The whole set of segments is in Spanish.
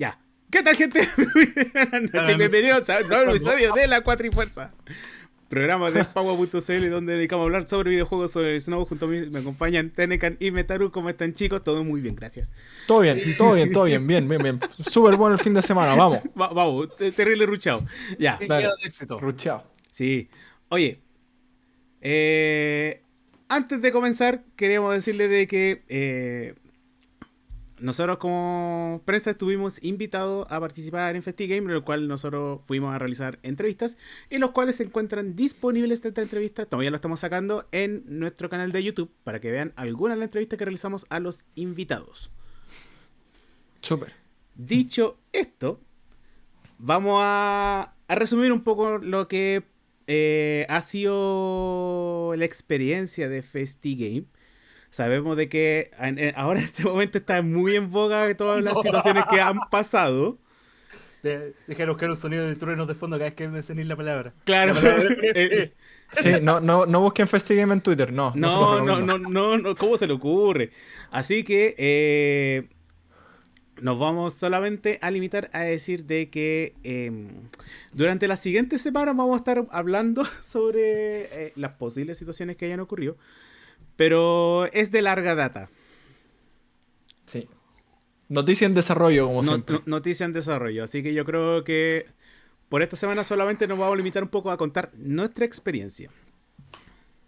Ya. ¿Qué tal, gente? Buenas noches, bienvenidos a un nuevo episodio de La Cuatrifuerza. Programa de Paua.cl donde dedicamos a hablar sobre videojuegos sobre el Snow. Junto a mí me acompañan Tenecan y Metaru. ¿Cómo están, chicos? Todo muy bien, gracias. Todo bien, todo bien, todo bien, bien, bien, bien. Súper bueno el fin de semana, vamos. Va- vamos, te- terrible ruchado. Ya. Dale. éxito. Ruchao. Sí. Oye, eh, antes de comenzar, queríamos decirle de que eh, nosotros como prensa estuvimos invitados a participar en FestiGame, en el cual nosotros fuimos a realizar entrevistas, y los cuales se encuentran disponibles estas entrevistas, todavía lo estamos sacando en nuestro canal de YouTube, para que vean algunas de las entrevistas que realizamos a los invitados. Súper. Dicho esto, vamos a, a resumir un poco lo que eh, ha sido la experiencia de FestiGame. Sabemos de que en- en- ahora en este momento está muy en boga todas las situaciones que han pasado. De- Dejaros que un sonido de truenos de fondo cada vez que mencionéis la palabra. Claro. La palabra eh, Sí, no, no, no busquen FestiGame en Twitter, no. No, no, no, no, no, ¿cómo se le ocurre? Así que eh, nos vamos solamente a limitar a decir de que eh, durante las siguientes semanas vamos a estar hablando sobre eh, las posibles situaciones que hayan ocurrido, pero es de larga data. Sí. Noticia en desarrollo, como No- siempre. no- noticia en desarrollo, así que yo creo que por esta semana solamente nos vamos a limitar un poco a contar nuestra experiencia.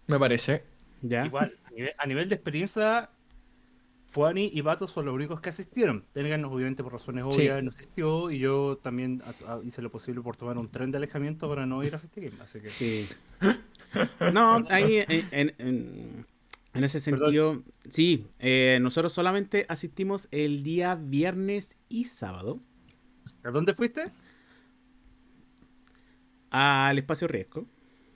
Me parece. ¿Ya? Igual, a nivel, a nivel de experiencia, Fuani y Bato son los únicos que asistieron. Tengan, obviamente, por razones Sí. obvias, no asistió. Y yo también a- a- hice lo posible por tomar un tren de alejamiento para no ir a FestiGame. Así que. Sí. No, ahí en, en- en- en ese Perdón. sentido, sí, eh, nosotros solamente asistimos el día viernes y sábado ¿A dónde fuiste? al espacio riesgo.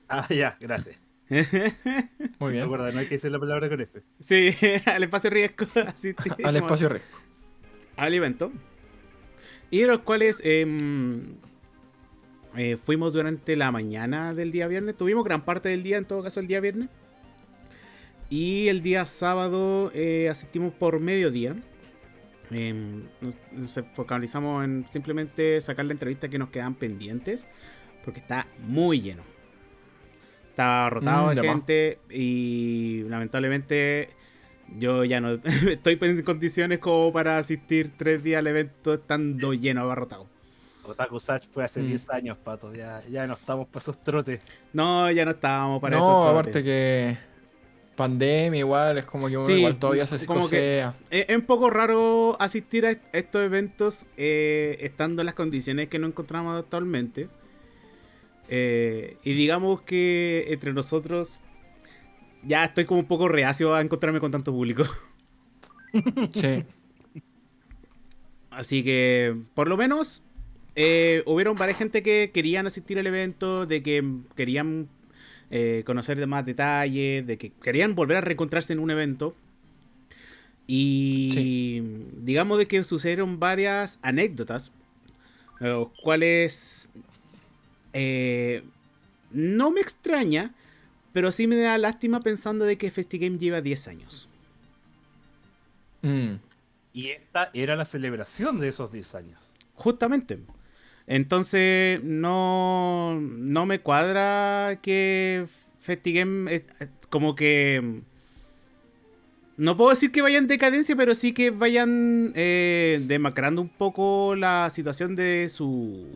Ah, ya, gracias. Muy bien. Recuerda, no hay que decir la palabra con F. Sí, al espacio riesgo asistimos Al espacio riesgo. al evento. Y de los cuales em, eh, fuimos durante la mañana del día viernes. Tuvimos gran parte del día, en todo caso, el día viernes. Y el día sábado eh, asistimos por mediodía. Em, nos- nos focalizamos en simplemente sacar la entrevista que nos quedan pendientes. Porque está muy lleno. Está rotado Mm, de gente. Y lamentablemente yo ya no estoy en condiciones como para asistir tres días al evento estando lleno, abarrotado. Otaku Sach fue hace Mm. 10 años, pato. Ya, ya no estamos para esos trotes. No, ya no estábamos para eso. No, aparte que pandemia igual, es como que uno Sí, igual todavía se psicosea. Es, es un poco raro asistir a est- estos eventos eh, estando en las condiciones que nos encontramos actualmente. Eh, y digamos que entre nosotros ya estoy como un poco reacio a encontrarme con tanto público. Sí. Así que, por lo menos, eh, hubieron varias gente que querían asistir al evento, de que querían eh, conocer de más detalles, de que querían volver a reencontrarse en un evento. Y digamos de que sucedieron varias anécdotas, eh, los cuales eh, no me extraña, pero sí me da lástima pensando de que FestiGame lleva 10 años. Mm. Y esta era la celebración de esos 10 años. Justamente. Entonces, no, no me cuadra que FestiGame eh, como que... No puedo decir que vayan en decadencia, pero sí que vayan eh, demacrando un poco la situación de su,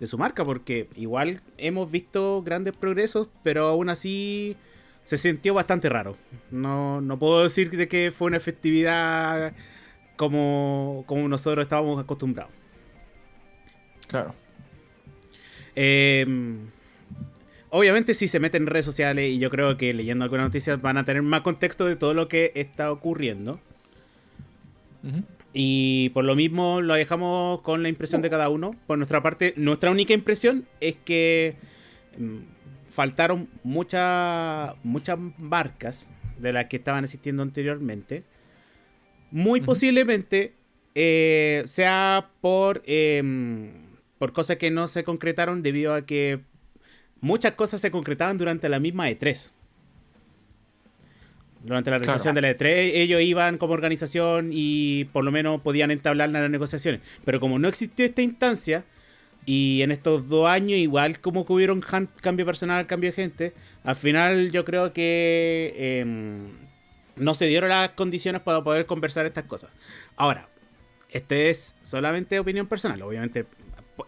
de su marca, porque igual hemos visto grandes progresos, pero aún así se sintió bastante raro. No, no puedo decir de que fue una festividad como, como nosotros estábamos acostumbrados. Claro. Eh, obviamente si se meten en redes sociales y yo creo que leyendo algunas noticias van a tener más contexto de todo lo que está ocurriendo. Y por lo mismo lo dejamos con la impresión de cada uno. Por nuestra parte, nuestra única impresión es que mm, faltaron muchas muchas marcas de las que estaban existiendo anteriormente. Muy posiblemente eh, sea por, em, por cosas que no se concretaron debido a que muchas cosas se concretaban durante la misma E3. Durante la realización de la E3, ellos iban como organización y por lo menos podían entablar las negociaciones. Pero como no existió esta instancia, y en estos dos años, igual como que hubieron cambio personal, cambio de gente, al final yo creo que em, no se dieron las condiciones para poder conversar estas cosas. Ahora, este es solamente opinión personal. Obviamente,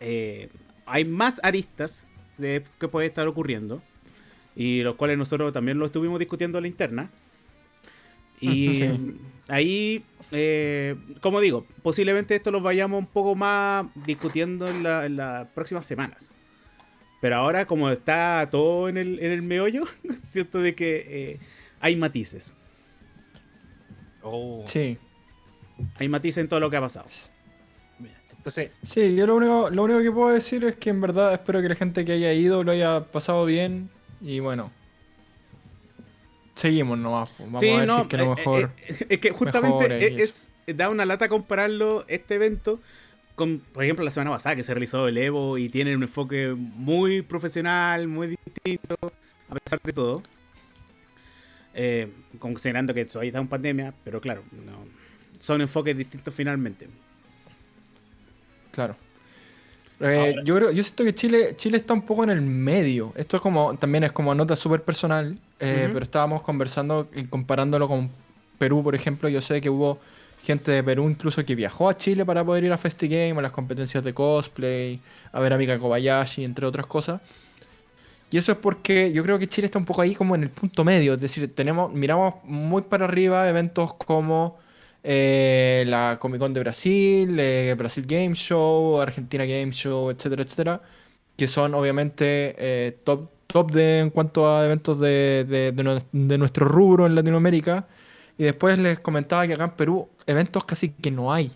eh, hay más aristas de que puede estar ocurriendo. Y los cuales nosotros también lo estuvimos discutiendo en la interna. Y Sí. ahí, eh, como digo, posiblemente esto lo vayamos un poco más discutiendo en, la- en las próximas semanas. Pero ahora, como está todo en el, en el meollo, siento de que eh, hay matices. Oh, Sí. Hay matices en todo lo que ha pasado. Entonces, Sí, yo lo único, lo único que puedo decir es que en verdad espero que la gente que haya ido lo haya pasado bien. Y bueno. Seguimos nomás. pues. Vamos a ver si es que lo eh, mejor. eh, es que justamente es, es- da una lata compararlo este evento con, por ejemplo, la semana pasada que se realizó el Evo y tiene un enfoque muy profesional, muy distinto, a pesar de todo. Eh, considerando que todavía está en pandemia, pero claro, no, son enfoques distintos finalmente. Claro. Eh, yo creo, yo siento que Chile, Chile está un poco en el medio. Esto es como, también es como nota súper personal, eh, pero estábamos conversando y comparándolo con Perú, por ejemplo. Yo sé que hubo gente de Perú incluso que viajó a Chile para poder ir a FestiGame, a las competencias de cosplay, a ver a Mika Kobayashi, entre otras cosas. Y eso es porque yo creo que Chile está un poco ahí como en el punto medio. Es decir, tenemos, miramos muy para arriba eventos como eh, la Comic Con de Brasil, eh, Brasil Game Show, Argentina Game Show, etcétera, etcétera. Que son obviamente eh, top, top de, en cuanto a eventos de, de- de nue- de nuestro rubro en Latinoamérica. Y después les comentaba que acá en Perú eventos casi que no hay.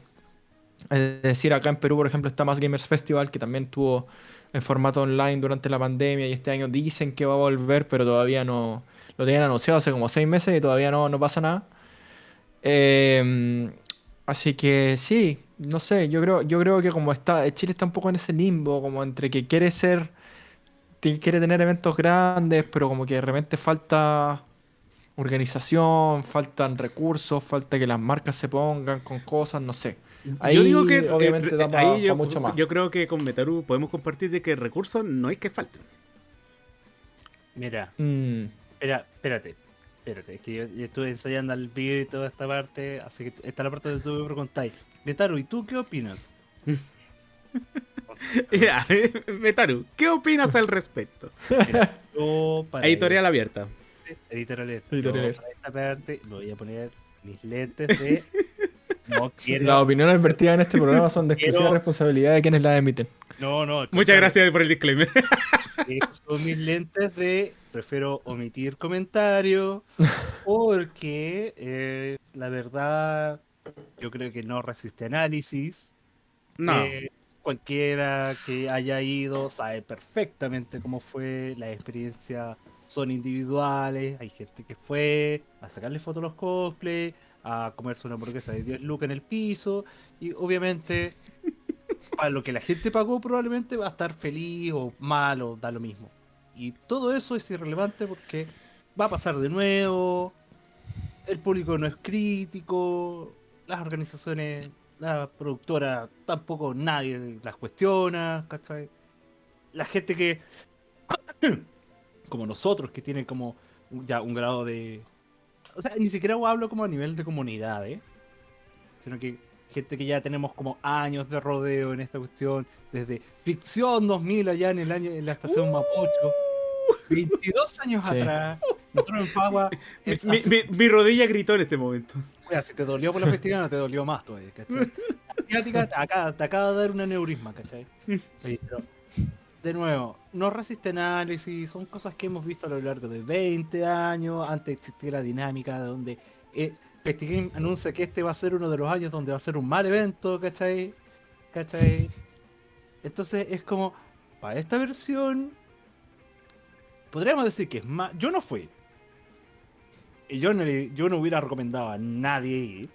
Es decir, acá en Perú, por ejemplo, está Más Gamers Festival, que también tuvo en formato online durante la pandemia y este año dicen que va a volver, pero todavía no lo tenían anunciado hace como seis meses y todavía no, no pasa nada. Eh, así que sí, no sé, yo creo, yo creo que como está, Chile está un poco en ese limbo, como entre que quiere ser, quiere tener eventos grandes, pero como que de repente falta organización, faltan recursos, falta que las marcas se pongan con cosas, no sé. Ahí, yo digo que eh, obviamente, da pa- ahí yo, pa mucho más. yo creo que con Metaru podemos compartir de que recursos no es que falten. mira, Mm, espera, espérate. Espérate, es que yo, yo estuve ensayando al video y toda esta parte, así que esta es la parte donde tú me preguntáis. Netaru, ¿y tú qué opinas? Ya, Metaru, ¿qué opinas al respecto? Mira, yo para Editorial abierta. Editorial Alert. Editorial Yo para esta parte me voy a poner mis lentes de. No quiero. Las opiniones vertidas en este programa son de exclusiva Quiero- responsabilidad de quienes las emiten. No, no. Muchas gracias por el disclaimer. estos Son mis lentes de. Prefiero omitir comentarios. Porque eh, la verdad. Yo creo que no resiste análisis. No. Eh, cualquiera que haya ido sabe perfectamente cómo fue, las experiencias son individuales, hay gente que fue a sacarle fotos a los cosplay, a comerse una hamburguesa de 10 lucas en el piso, y obviamente a lo que la gente pagó probablemente va a estar feliz o mal o da lo mismo. Y todo eso es irrelevante porque va a pasar de nuevo, el público no es crítico, las organizaciones, la productora tampoco nadie las cuestiona, ¿cachai? La gente que, como nosotros, que tienen como ya un grado de... O sea, ni siquiera hablo como a nivel de comunidad, ¿eh? Sino que gente que ya tenemos como años de rodeo en esta cuestión, desde Ficción 2000 allá en el año en la estación Mapocho. 22 años Sí. atrás, nosotros en Pagua, Mi, es mi- hace- mi- mi rodilla gritó en este momento. Mira, si te dolió por la festividad, no te dolió más todavía, ¿cachai? Te acaba, te acaba de dar un aneurisma, ¿cachai? Sí, pero, de nuevo, no resiste análisis, son cosas que hemos visto a lo largo de 20 años, antes existía la dinámica de donde eh, Festigame anuncia que este va a ser uno de los años donde va a ser un mal evento, ¿cachai? ¿cachai? Entonces es como, para esta versión, podríamos decir que es más... Yo no fui, y yo no, yo no hubiera recomendado a nadie ir.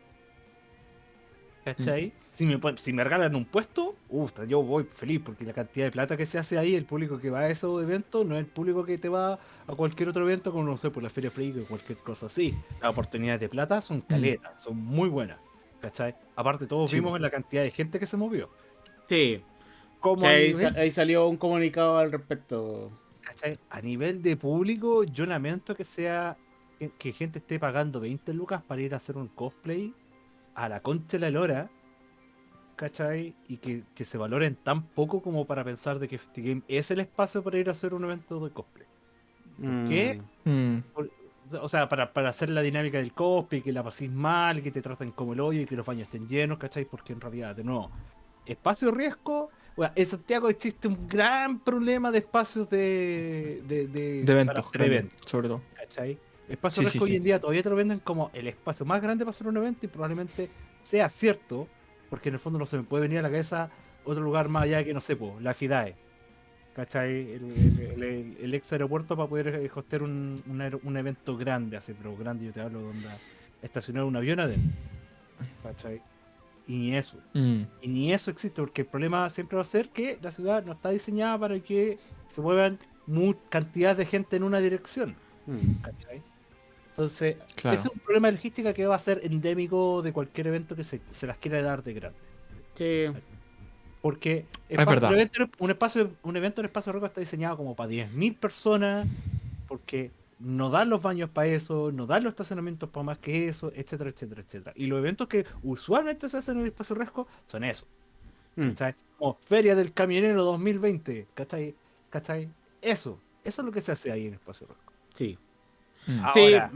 ¿Cachai? Si, me, si me regalan un puesto, uf, yo voy feliz porque la cantidad de plata que se hace ahí, el público que va a esos eventos, no es el público que te va a cualquier otro evento, como no sé, por la Feria Freak o cualquier cosa así. Las oportunidades de plata son caletas, son muy buenas. ¿Cachai? Aparte, todos Sí, vimos la cantidad de gente que se movió. Sí. Como Sí, ahí, nivel- ahí salió un comunicado al respecto. ¿cachai? A nivel de público, yo lamento que sea que, que gente esté pagando 20 lucas para ir a hacer un cosplay a la concha de la lora, ¿cachai? Y que, que se valoren tan poco como para pensar de que FestiGame es el espacio para ir a hacer un evento de cosplay. qué? Mm. Mm, Por- o sea, para, para hacer la dinámica del cosplay, que la paséis mal, que te traten como el hoyo y que los baños estén llenos, ¿cachai? Porque en realidad, de nuevo, espacio riesgo. bueno, en Santiago existe un gran problema de espacios de, de, de, de eventos, eventos, sobre todo. ¿cachai? Espacio Sí, riesgo sí, hoy sí. en día todavía te lo venden como el espacio más grande para hacer un evento y probablemente sea cierto, porque en el fondo no se me puede venir a la cabeza otro lugar más allá que no sé, po, la FIDAE. ¿Cachai? El, el- el- el ex aeropuerto para poder eh, hostear un, un, evento grande, así, pero grande yo te hablo donde estacionar un avión adentro. ¿Cachai? Y ni eso. Mm, Y ni eso existe, porque el problema siempre va a ser que la ciudad no está diseñada para que se muevan mu- cantidad de gente en una dirección. Mm. ¿Cachai? Entonces, Claro. ese es un problema de logística que va a ser endémico de cualquier evento que se, se las quiera dar de grande. Sí. Porque Es verdad. Un, evento, un, espacio, un evento en espacio roca está diseñado como para 10.000 personas, porque no dan los baños para eso, no dan los estacionamientos para más que eso, etcétera, etcétera, etcétera. Y los eventos que usualmente se hacen en el espacio resco son eso. Mm. ¿cachai? Como Feria del Camionero 2020, ¿cachai? ¿cachai? Eso, eso es lo que se hace ahí en espacio resco. Sí. Mm. Sí. Ahora,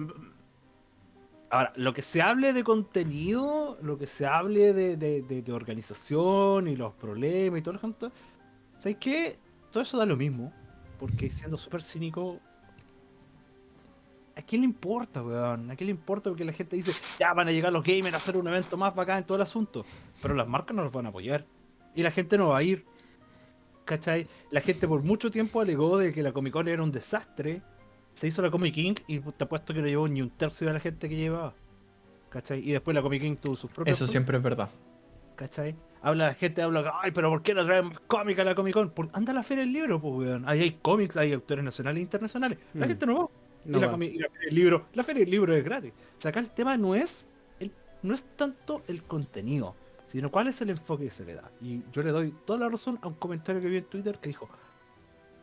Ahora, lo que se hable de contenido, lo que se hable de, de- de- de organización y los problemas y todo lo junto, ¿sabes qué? Todo eso da lo mismo. Porque siendo súper cínico, ¿a quién le importa, weón? ¿A quién le importa? Porque la gente dice, ya van a llegar los gamers a hacer un evento más bacán en todo el asunto. Pero las marcas no los van a apoyar. Y la gente no va a ir. ¿Cachai? La gente por mucho tiempo alegó de que la Comic Con era un desastre. Se hizo la Comic King y te apuesto que no llevó ni un tercio de la gente que llevaba. ¿Cachai? Y después la Comic King tuvo sus propios. Eso siempre es verdad. ¿Cachai? Habla la gente, habla, ay, pero ¿por qué no traen más cómics a la Comic Con? Por- anda a la feria del libro, pues, weón. Ahí hay cómics, hay autores nacionales e internacionales. La Mm. gente no va. No y, la va. comi- y la feria del libro, la feria del libro es gratis. O sea, acá el tema no es, el, no es tanto el contenido, sino cuál es el enfoque que se le da. Y yo le doy toda la razón a un comentario que vi en Twitter que dijo,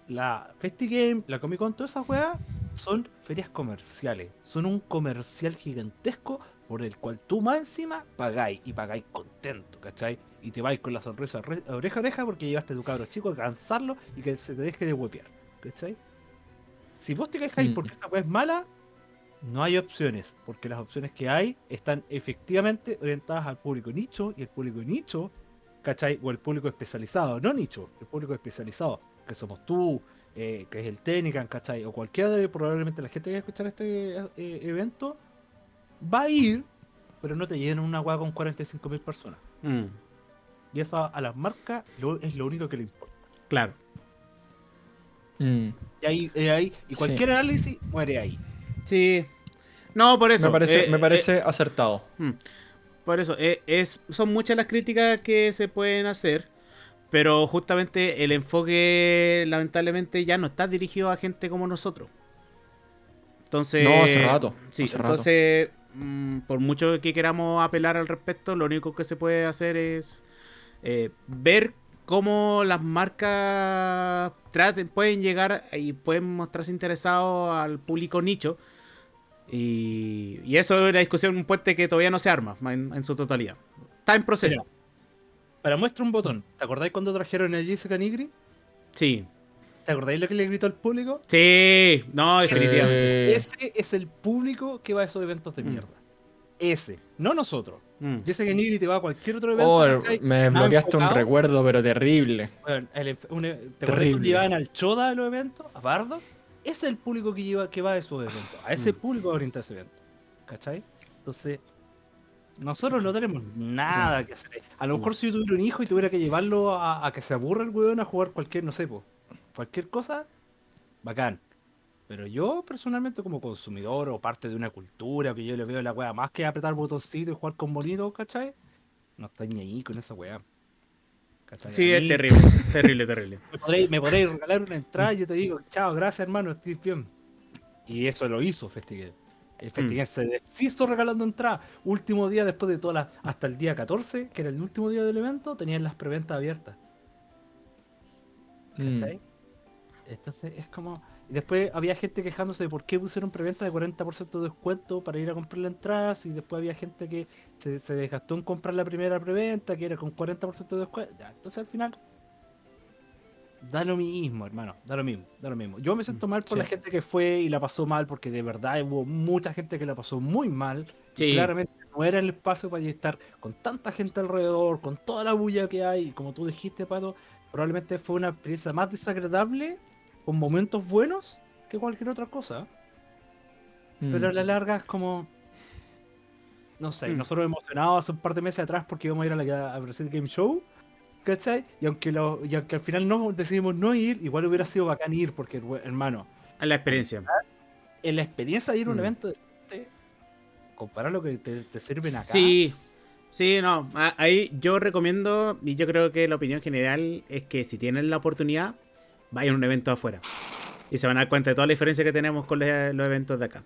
la FestiGame, la Comic Con, todas esas weas son ferias comerciales. Son un comercial gigantesco por el cual tú más encima pagáis y pagáis contento, ¿cachai? Y te vais con la sonrisa re- oreja a oreja porque llevaste a tu cabro chico a cansarlo y que se te deje de huepear, ¿cachai? Si vos te quejáis Mm. porque esta wea es mala, no hay opciones, porque las opciones que hay están efectivamente orientadas al público nicho y el público nicho, ¿cachai? O el público especializado, no nicho, el público especializado, que somos tú, eh, que es el Técnica, ¿cachai? O cualquiera de probablemente la gente que va a escuchar este eh, evento va a ir, pero no te llenan una hueá con 45.000 personas. Mm. Y eso a, a las marcas lo- es lo único que le importa. Claro. Mm, Y ahí, y ahí- y Sí. cualquier análisis muere ahí. Sí. No, por eso. me parece, eh, me eh, parece acertado. Mm. Por eso, eh, es, son muchas las críticas que se pueden hacer, pero justamente el enfoque lamentablemente ya no está dirigido a gente como nosotros. Entonces... No, hace rato, Sí, hace rato. entonces, mm, por mucho que queramos apelar al respecto, lo único que se puede hacer es eh, ver cómo las marcas traten, pueden llegar y pueden mostrarse interesados al público nicho. Y, y eso es una discusión, un puente que todavía no se arma en, en su totalidad. Está en proceso. Para muestra un botón, ¿te acordáis cuando trajeron a Jessica Nigri? Sí. ¿Te acordáis lo que le gritó al público? Sí, no, Sí. definitivamente. Ese es el público que va a esos eventos de Mm. mierda. Ese, no nosotros. Mm. Jessica Nigri te va a cualquier otro evento. Oh, me desbloqueaste un recuerdo, pero terrible. Bueno, el un- ¿Te acuerdas Terrible. llevaban al Choda a los eventos? ¿A Bardo? Ese es el público que, lleva, que va a esos eventos. A ese Mm. público va a orientar ese evento. ¿Cachai? Entonces, nosotros no tenemos nada que hacer. A lo mejor si yo tuviera un hijo y tuviera que llevarlo a, a que se aburra el weón a jugar cualquier, no sé, po, cualquier cosa, bacán. Pero yo personalmente como consumidor o parte de una cultura que yo le veo la weá más que apretar botoncito y jugar con bonitos, ¿cachai? no está ni ahí con esa weá. ¿Cachai? Sí, es terrible, terrible, terrible. Me podréis, me podréis regalar una entrada y yo te digo, chao, gracias hermano, estoy bien. Y eso lo hizo Festival. El Festival se deshizo regalando entradas. Último día después de todas las. Hasta el día 14, que era el último día del evento, tenían las preventas abiertas. Mm. ¿Cachai? Entonces es como. Después había gente quejándose de por qué pusieron preventa de 40% de descuento para ir a comprar las entradas. Y después había gente que se, se desgastó en comprar la primera preventa, que era con 40% de descuento. Ya, entonces al final. Da lo mismo, hermano. Da lo mismo, da lo mismo. Yo me siento mal por Sí. la gente que fue y la pasó mal, porque de verdad hubo mucha gente que la pasó muy mal. y. Claramente no era el espacio para estar con tanta gente alrededor, con toda la bulla que hay. Y como tú dijiste, Pato, probablemente fue una experiencia más desagradable, con momentos buenos, que cualquier otra cosa. Mm. Pero a la larga es como. No sé, Mm. nosotros emocionados hace un par de meses atrás porque íbamos a ir a la a Brasil Game Show. ¿Cachai? Y aunque, lo, y aunque al final no decidimos no ir, igual hubiera sido bacán ir porque, hermano, A la experiencia. en la experiencia de ir a un Mm. evento decente, comparar lo que te, te sirven acá. Sí, sí, no. Ahí yo recomiendo, y yo creo que la opinión general es que si tienen la oportunidad, vayan a un evento afuera. Y se van a dar cuenta de toda la diferencia que tenemos con los, los eventos de acá.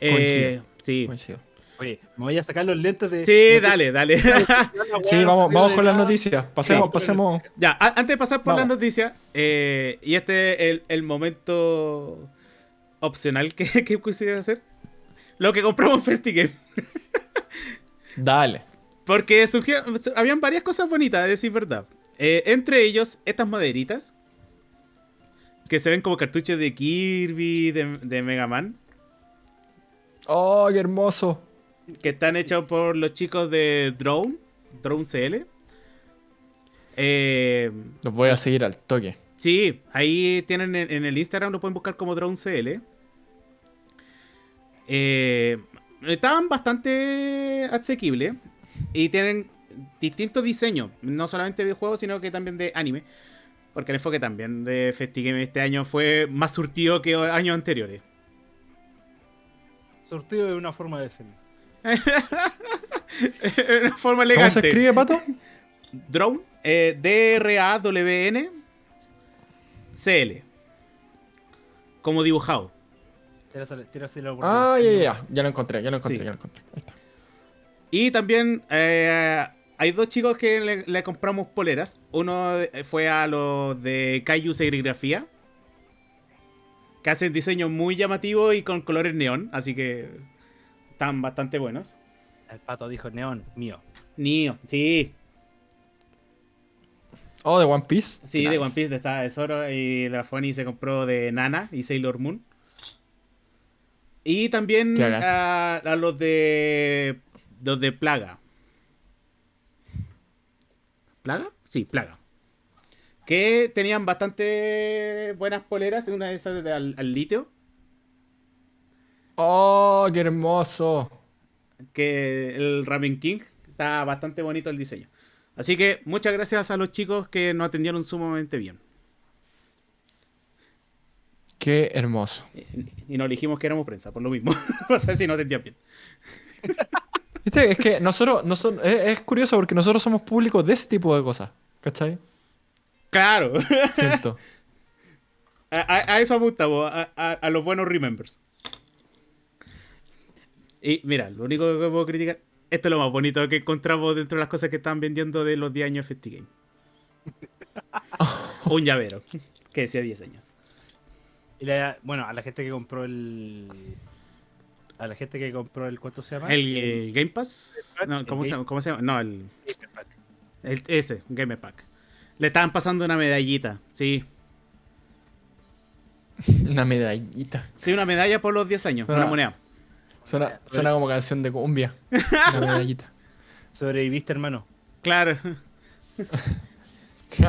Eh, Coincido. sí. Coincido. Oye, me voy a sacar los lentes de. Sí, de- dale, dale. Sí, vamos, vamos con las noticias. Pasemos, Sí. pasemos. ya, antes de pasar por Vamos. las noticias, eh, y este es el, el momento opcional que, que quisiera hacer. Lo que compramos en FestiGame. Dale. Porque surgieron, habían varias cosas bonitas, a decir verdad. Eh, entre ellos, estas maderitas. Que se ven como cartuchos de Kirby, de, de Mega Man. Oh, qué hermoso. Que están hechos por los chicos de Drone. Drone CL. Eh, Los voy a seguir al toque. sí, ahí tienen en, en el Instagram, lo pueden buscar como Drone CL. Eh, estaban bastante asequibles. Y tienen distintos diseños. No solamente de videojuegos, sino que también de anime. Porque el enfoque también de FestiGame este año fue más surtido que años anteriores. Sortido de una forma de decirlo. De una forma ¿Cómo elegante. se escribe, pato? Drone, eh, D-R-A-W-N C-L. Como dibujado. Tírasela- tírasela por Ah, ahí. ya, ya, ya. Ya lo encontré, ya lo encontré, Sí. ya lo encontré. Ahí está. Y también eh, hay dos chicos que le, le compramos poleras. Uno eh, fue a los de Kaiju Serigrafía. Que hacen diseños muy llamativos y con colores neón. Así que están bastante buenos. El pato dijo neón, mío. Nio, sí. Oh, de One Piece. Sí, de One Piece, de esta de Zoro. Y la Fonny se compró de Nana y Sailor Moon. Y también bacán. a, a los de. Los de Plaga. ¿Plaga? Sí, Plaga. Que tenían bastante buenas poleras. Una de esas de al, al litio. Oh, qué hermoso. Que el Ramen King. Está bastante bonito el diseño. Así que muchas gracias a los chicos que nos atendieron sumamente bien. Qué hermoso. Y nos dijimos que éramos prensa, por lo mismo. Para saber si no atendían bien. Viste, es que nosotros, nosotros es, es curioso porque nosotros somos públicos de ese tipo de cosas. ¿Cachai? Claro. Siento. A, a- a eso apuntamos, a, a- a los buenos remembers. Y mira, lo único que puedo criticar, esto es lo más bonito que encontramos dentro de las cosas que están vendiendo de los 10 años de FestiGame. Un llavero, que decía 10 años. Y la- bueno, a la gente que compró el. A la gente que compró el. ¿Cuánto se llama? El, el Game Pass, no, ¿cómo, se, Game- llama? ¿cómo se llama? No, el, Gamer Pack. el- ese, Game Pack. Le estaban pasando una medallita, sí. Una medallita. Sí, una medalla por los 10 años, una moneda. Suena, suena como canción de cumbia. Una medallita. Sobreviviste, hermano. Claro.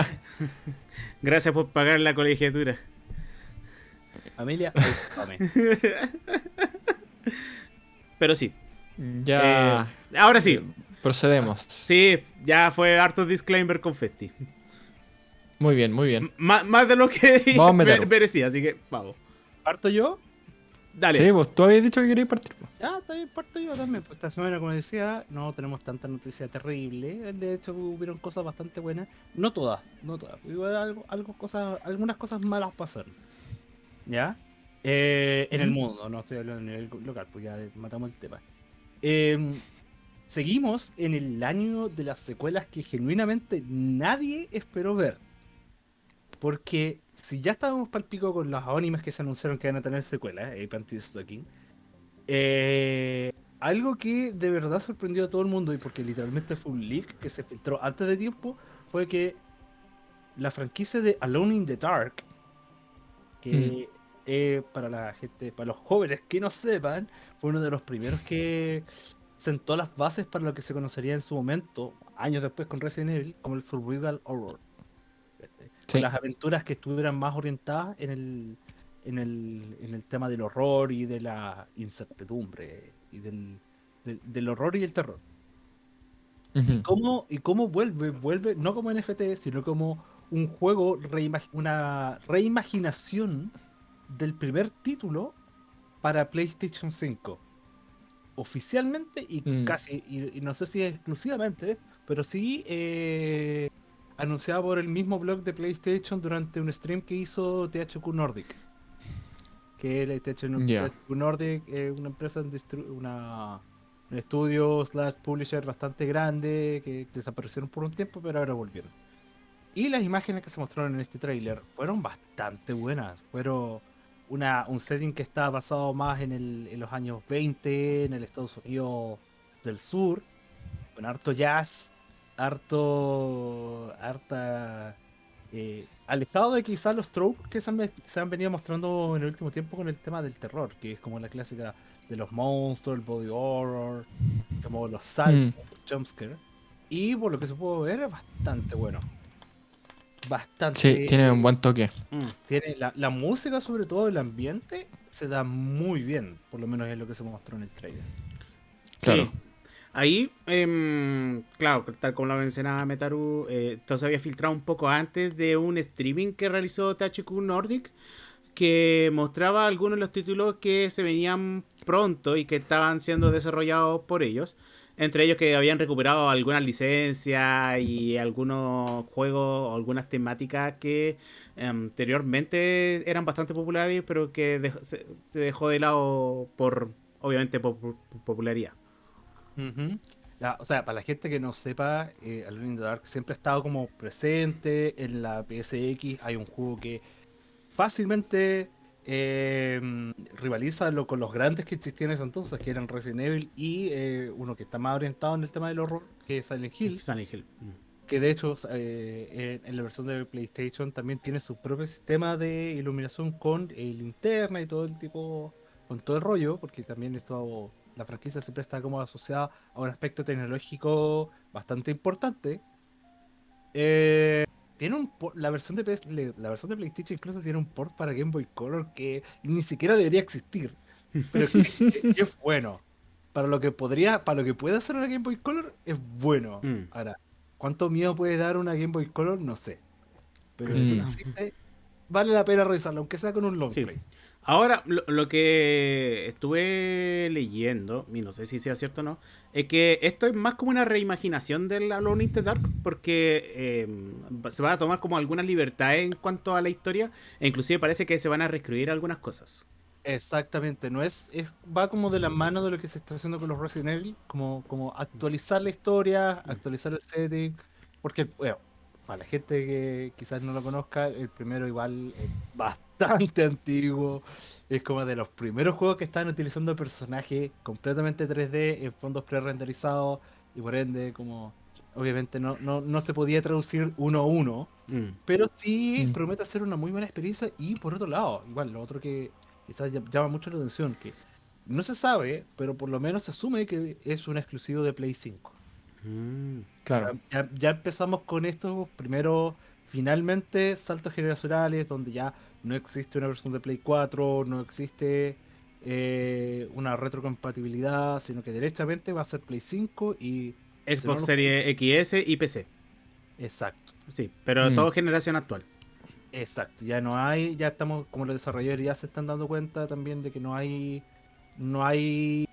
Gracias por pagar la colegiatura. Familia. Pero sí. Ya. Eh, ahora sí. Procedemos. Sí, ya fue harto disclaimer con Festi. Muy bien, muy bien. M- más, más de lo que merecía, así que vamos. ¿Parto yo? Dale. Sí, vos tú habías dicho que querías partir. Ah, también parto yo también. Pues esta semana, como decía, no tenemos tanta noticia terrible. De hecho, hubieron cosas bastante buenas. No todas, no todas. Igual algo, algo cosas, algunas cosas malas pasaron. ¿Ya? Eh, en el mundo, no estoy hablando a nivel local, pues ya matamos el tema. Eh, seguimos en el año de las secuelas que genuinamente nadie esperó ver. Porque si ya estábamos pal pico con los animes que se anunciaron que van a tener secuelas, Ape Anti Stocking, eh, algo que de verdad sorprendió a todo el mundo y porque literalmente fue un leak que se filtró antes de tiempo, fue que la franquicia de Alone in the Dark, que eh, para la gente, para los jóvenes que no sepan, fue uno de los primeros que sentó las bases para lo que se conocería en su momento, años después con Resident Evil, como el Survival Horror. Con Sí. Las aventuras que estuvieran más orientadas en el, en el, en el tema del horror y de la incertidumbre y del, del, del horror y el terror. Ujú. ¿Cómo, ¿Y cómo vuelve? Vuelve no como NFT, sino como un juego, reimag- una reimaginación del primer título para PlayStation 5. Oficialmente y Mm. casi, y, y no sé si exclusivamente, pero sí eh, anunciado por el mismo blog de PlayStation durante un stream que hizo THQ Nordic. Que el THQ. THQ Nordic es una empresa, una, un estudio slash publisher bastante grande que desaparecieron por un tiempo, pero ahora volvieron. Y las imágenes que se mostraron en este tráiler fueron bastante buenas. Fueron una, un setting que estaba basado más en, el, en los años 20, en el Estados Unidos del Sur, con harto jazz, harto. harta. eh, alejado de quizás los tropes que se han, ve- se han venido mostrando en el último tiempo con el tema del terror, que es como la clásica de los monstruos, el body horror, como los saltos, Mm. jumpscare. Y por lo que se pudo ver es bastante bueno. Bastante. Sí, tiene un buen toque. Mm. tiene la, la música, sobre todo el ambiente, se da muy bien. Por lo menos es lo que se mostró en el trailer. Claro. Sí. Ahí, em, claro, tal como lo mencionaba Metaru, eh, esto se había filtrado un poco antes de un streaming que realizó THQ Nordic que mostraba algunos de los títulos que se venían pronto y que estaban siendo desarrollados por ellos. Entre ellos que habían recuperado algunas licencias y algunos juegos o algunas temáticas que eh, anteriormente eran bastante populares, pero que dej- se, dejó de lado por, obviamente, por popularidad. Ujú. La- o sea, para la gente que no sepa, eh, Alone in the Dark siempre ha estado como presente en la PSX. Hay un juego que fácilmente eh, rivaliza lo- con los grandes que existían en ese entonces, que eran Resident Evil, y eh, uno que está más orientado en el tema del horror, que es Silent Hill. Silent Hill. Mm. Que de hecho, eh, en, en la versión de PlayStation también tiene su propio sistema de iluminación con linterna y todo el tipo, con todo el rollo, porque también esto, la franquicia siempre está como asociada a un aspecto tecnológico bastante importante. Eh, tiene un la versión de PS la versión de PlayStation incluso tiene un port para Game Boy Color que ni siquiera debería existir, pero existe y es bueno. Para lo que podría, para lo que puede hacer una Game Boy Color es bueno. Mm. Ahora, ¿cuánto miedo puede dar una Game Boy Color? No sé. Pero Mm. existe, vale la pena revisarlo, aunque sea con un long Sí. play. Ahora, lo, lo que estuve leyendo, y no sé si sea cierto o no, es que esto es más como una reimaginación del Alone in the Dark, porque eh, se van a tomar como algunas libertades en cuanto a la historia, e inclusive parece que se van a reescribir algunas cosas. Exactamente, no es, es va como de la mano de lo que se está haciendo con los Resident Evil, como, como actualizar la historia, actualizar el setting, porque bueno, para la gente que quizás no lo conozca, el primero igual es bastante antiguo, es como de los primeros juegos que estaban utilizando personajes completamente 3D en fondos pre-renderizados y por ende como obviamente no, no, no se podía traducir uno a uno. Mm. Pero sí Mm. promete ser una muy buena experiencia y por otro lado, igual, lo otro que quizás ll- llama mucho la atención, que no se sabe, pero por lo menos se asume que es un exclusivo de Play 5. Mm. Claro. Ya, ya empezamos con estos primero, finalmente, saltos generacionales, donde ya no existe una versión de Play 4, no existe eh, una retrocompatibilidad, sino que derechamente va a ser Play 5 y... Xbox Series XS y PC. Exacto. Sí, pero Mm. todo generación actual. Exacto, ya no hay, ya estamos, como los desarrolladores ya se están dando cuenta también de que no hay, no hay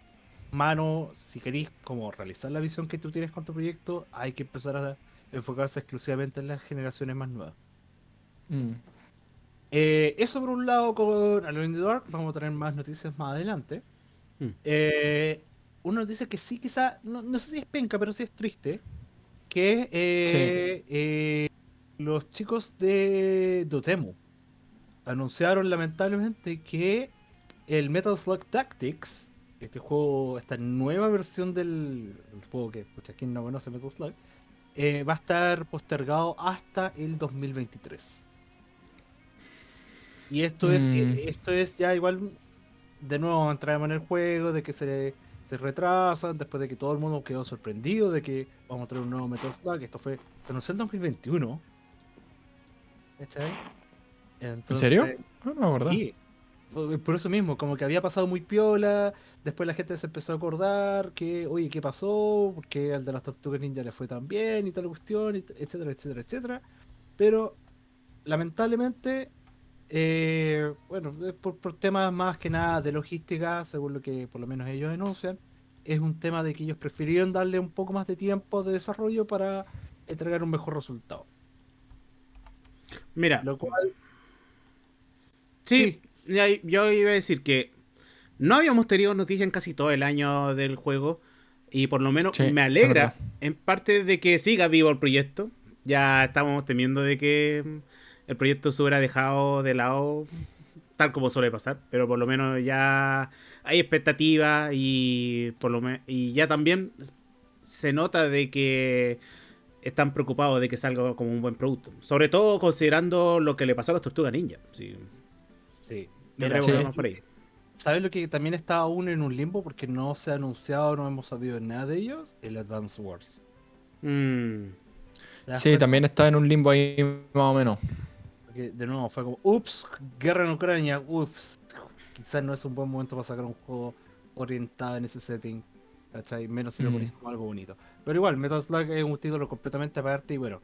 mano, si queréis como realizar la visión que tú tienes con tu proyecto, hay que empezar a enfocarse exclusivamente en las generaciones más nuevas. Mm. Eh, eso por un lado con Alone in the Dark, vamos a tener más noticias más adelante. Mm. Eh, uno dice que sí, quizá, no, no sé si es penca, pero sí es triste, que eh, eh, los chicos de Dotemu anunciaron lamentablemente que el Metal Slug Tactics, este juego, esta nueva versión del el juego que, pucha, ¿quién no conoce Metal Slug? Eh, va a estar postergado hasta el 2023. Y esto es, Mm. eh, esto es ya igual, de nuevo entramos en el juego, de que se, se retrasan, después de que todo el mundo quedó sorprendido de que vamos a tener un nuevo Metal Slug. Esto fue anunció en 2021. ¿Cachai? ¿En serio? Ah, no, ¿verdad? Sí, por por eso mismo, como que había pasado muy piola, después la gente se empezó a acordar que, oye, ¿qué pasó? Porque al de las tortugas ninja le fue tan bien y tal cuestión, etcétera, etcétera, etcétera. Pero, lamentablemente, eh, bueno, es por, por temas más que nada de logística, según lo que por lo menos ellos denuncian, es un tema de que ellos prefirieron darle un poco más de tiempo de desarrollo para entregar un mejor resultado. Mira, Lo cual, sí, yo iba a decir que no habíamos tenido noticias en casi todo el año del juego. Y por lo menos Sí, me alegra en parte de que siga vivo el proyecto. Ya estábamos temiendo de que el proyecto se hubiera dejado de lado, tal como suele pasar. Pero por lo menos ya hay expectativa y, por lo me- y ya también se nota de que están preocupados de que salga como un buen producto. Sobre todo considerando lo que le pasó a las tortugas ninja. Sí, sí. sí. por ahí. ¿Sabes lo que también está aún en un limbo porque no se ha anunciado, no hemos sabido nada de ellos? El Advance Wars. Mm, ¿Te das Sí, cuenta? también está en un limbo ahí más o menos. Porque, de nuevo, fue como, ups, guerra en Ucrania, ups. Quizás no es un buen momento para sacar un juego orientado en ese setting. ¿Cachai? Menos si lo Mm. pones como algo bonito. Pero igual, Metal Slug es un título completamente aparte y bueno,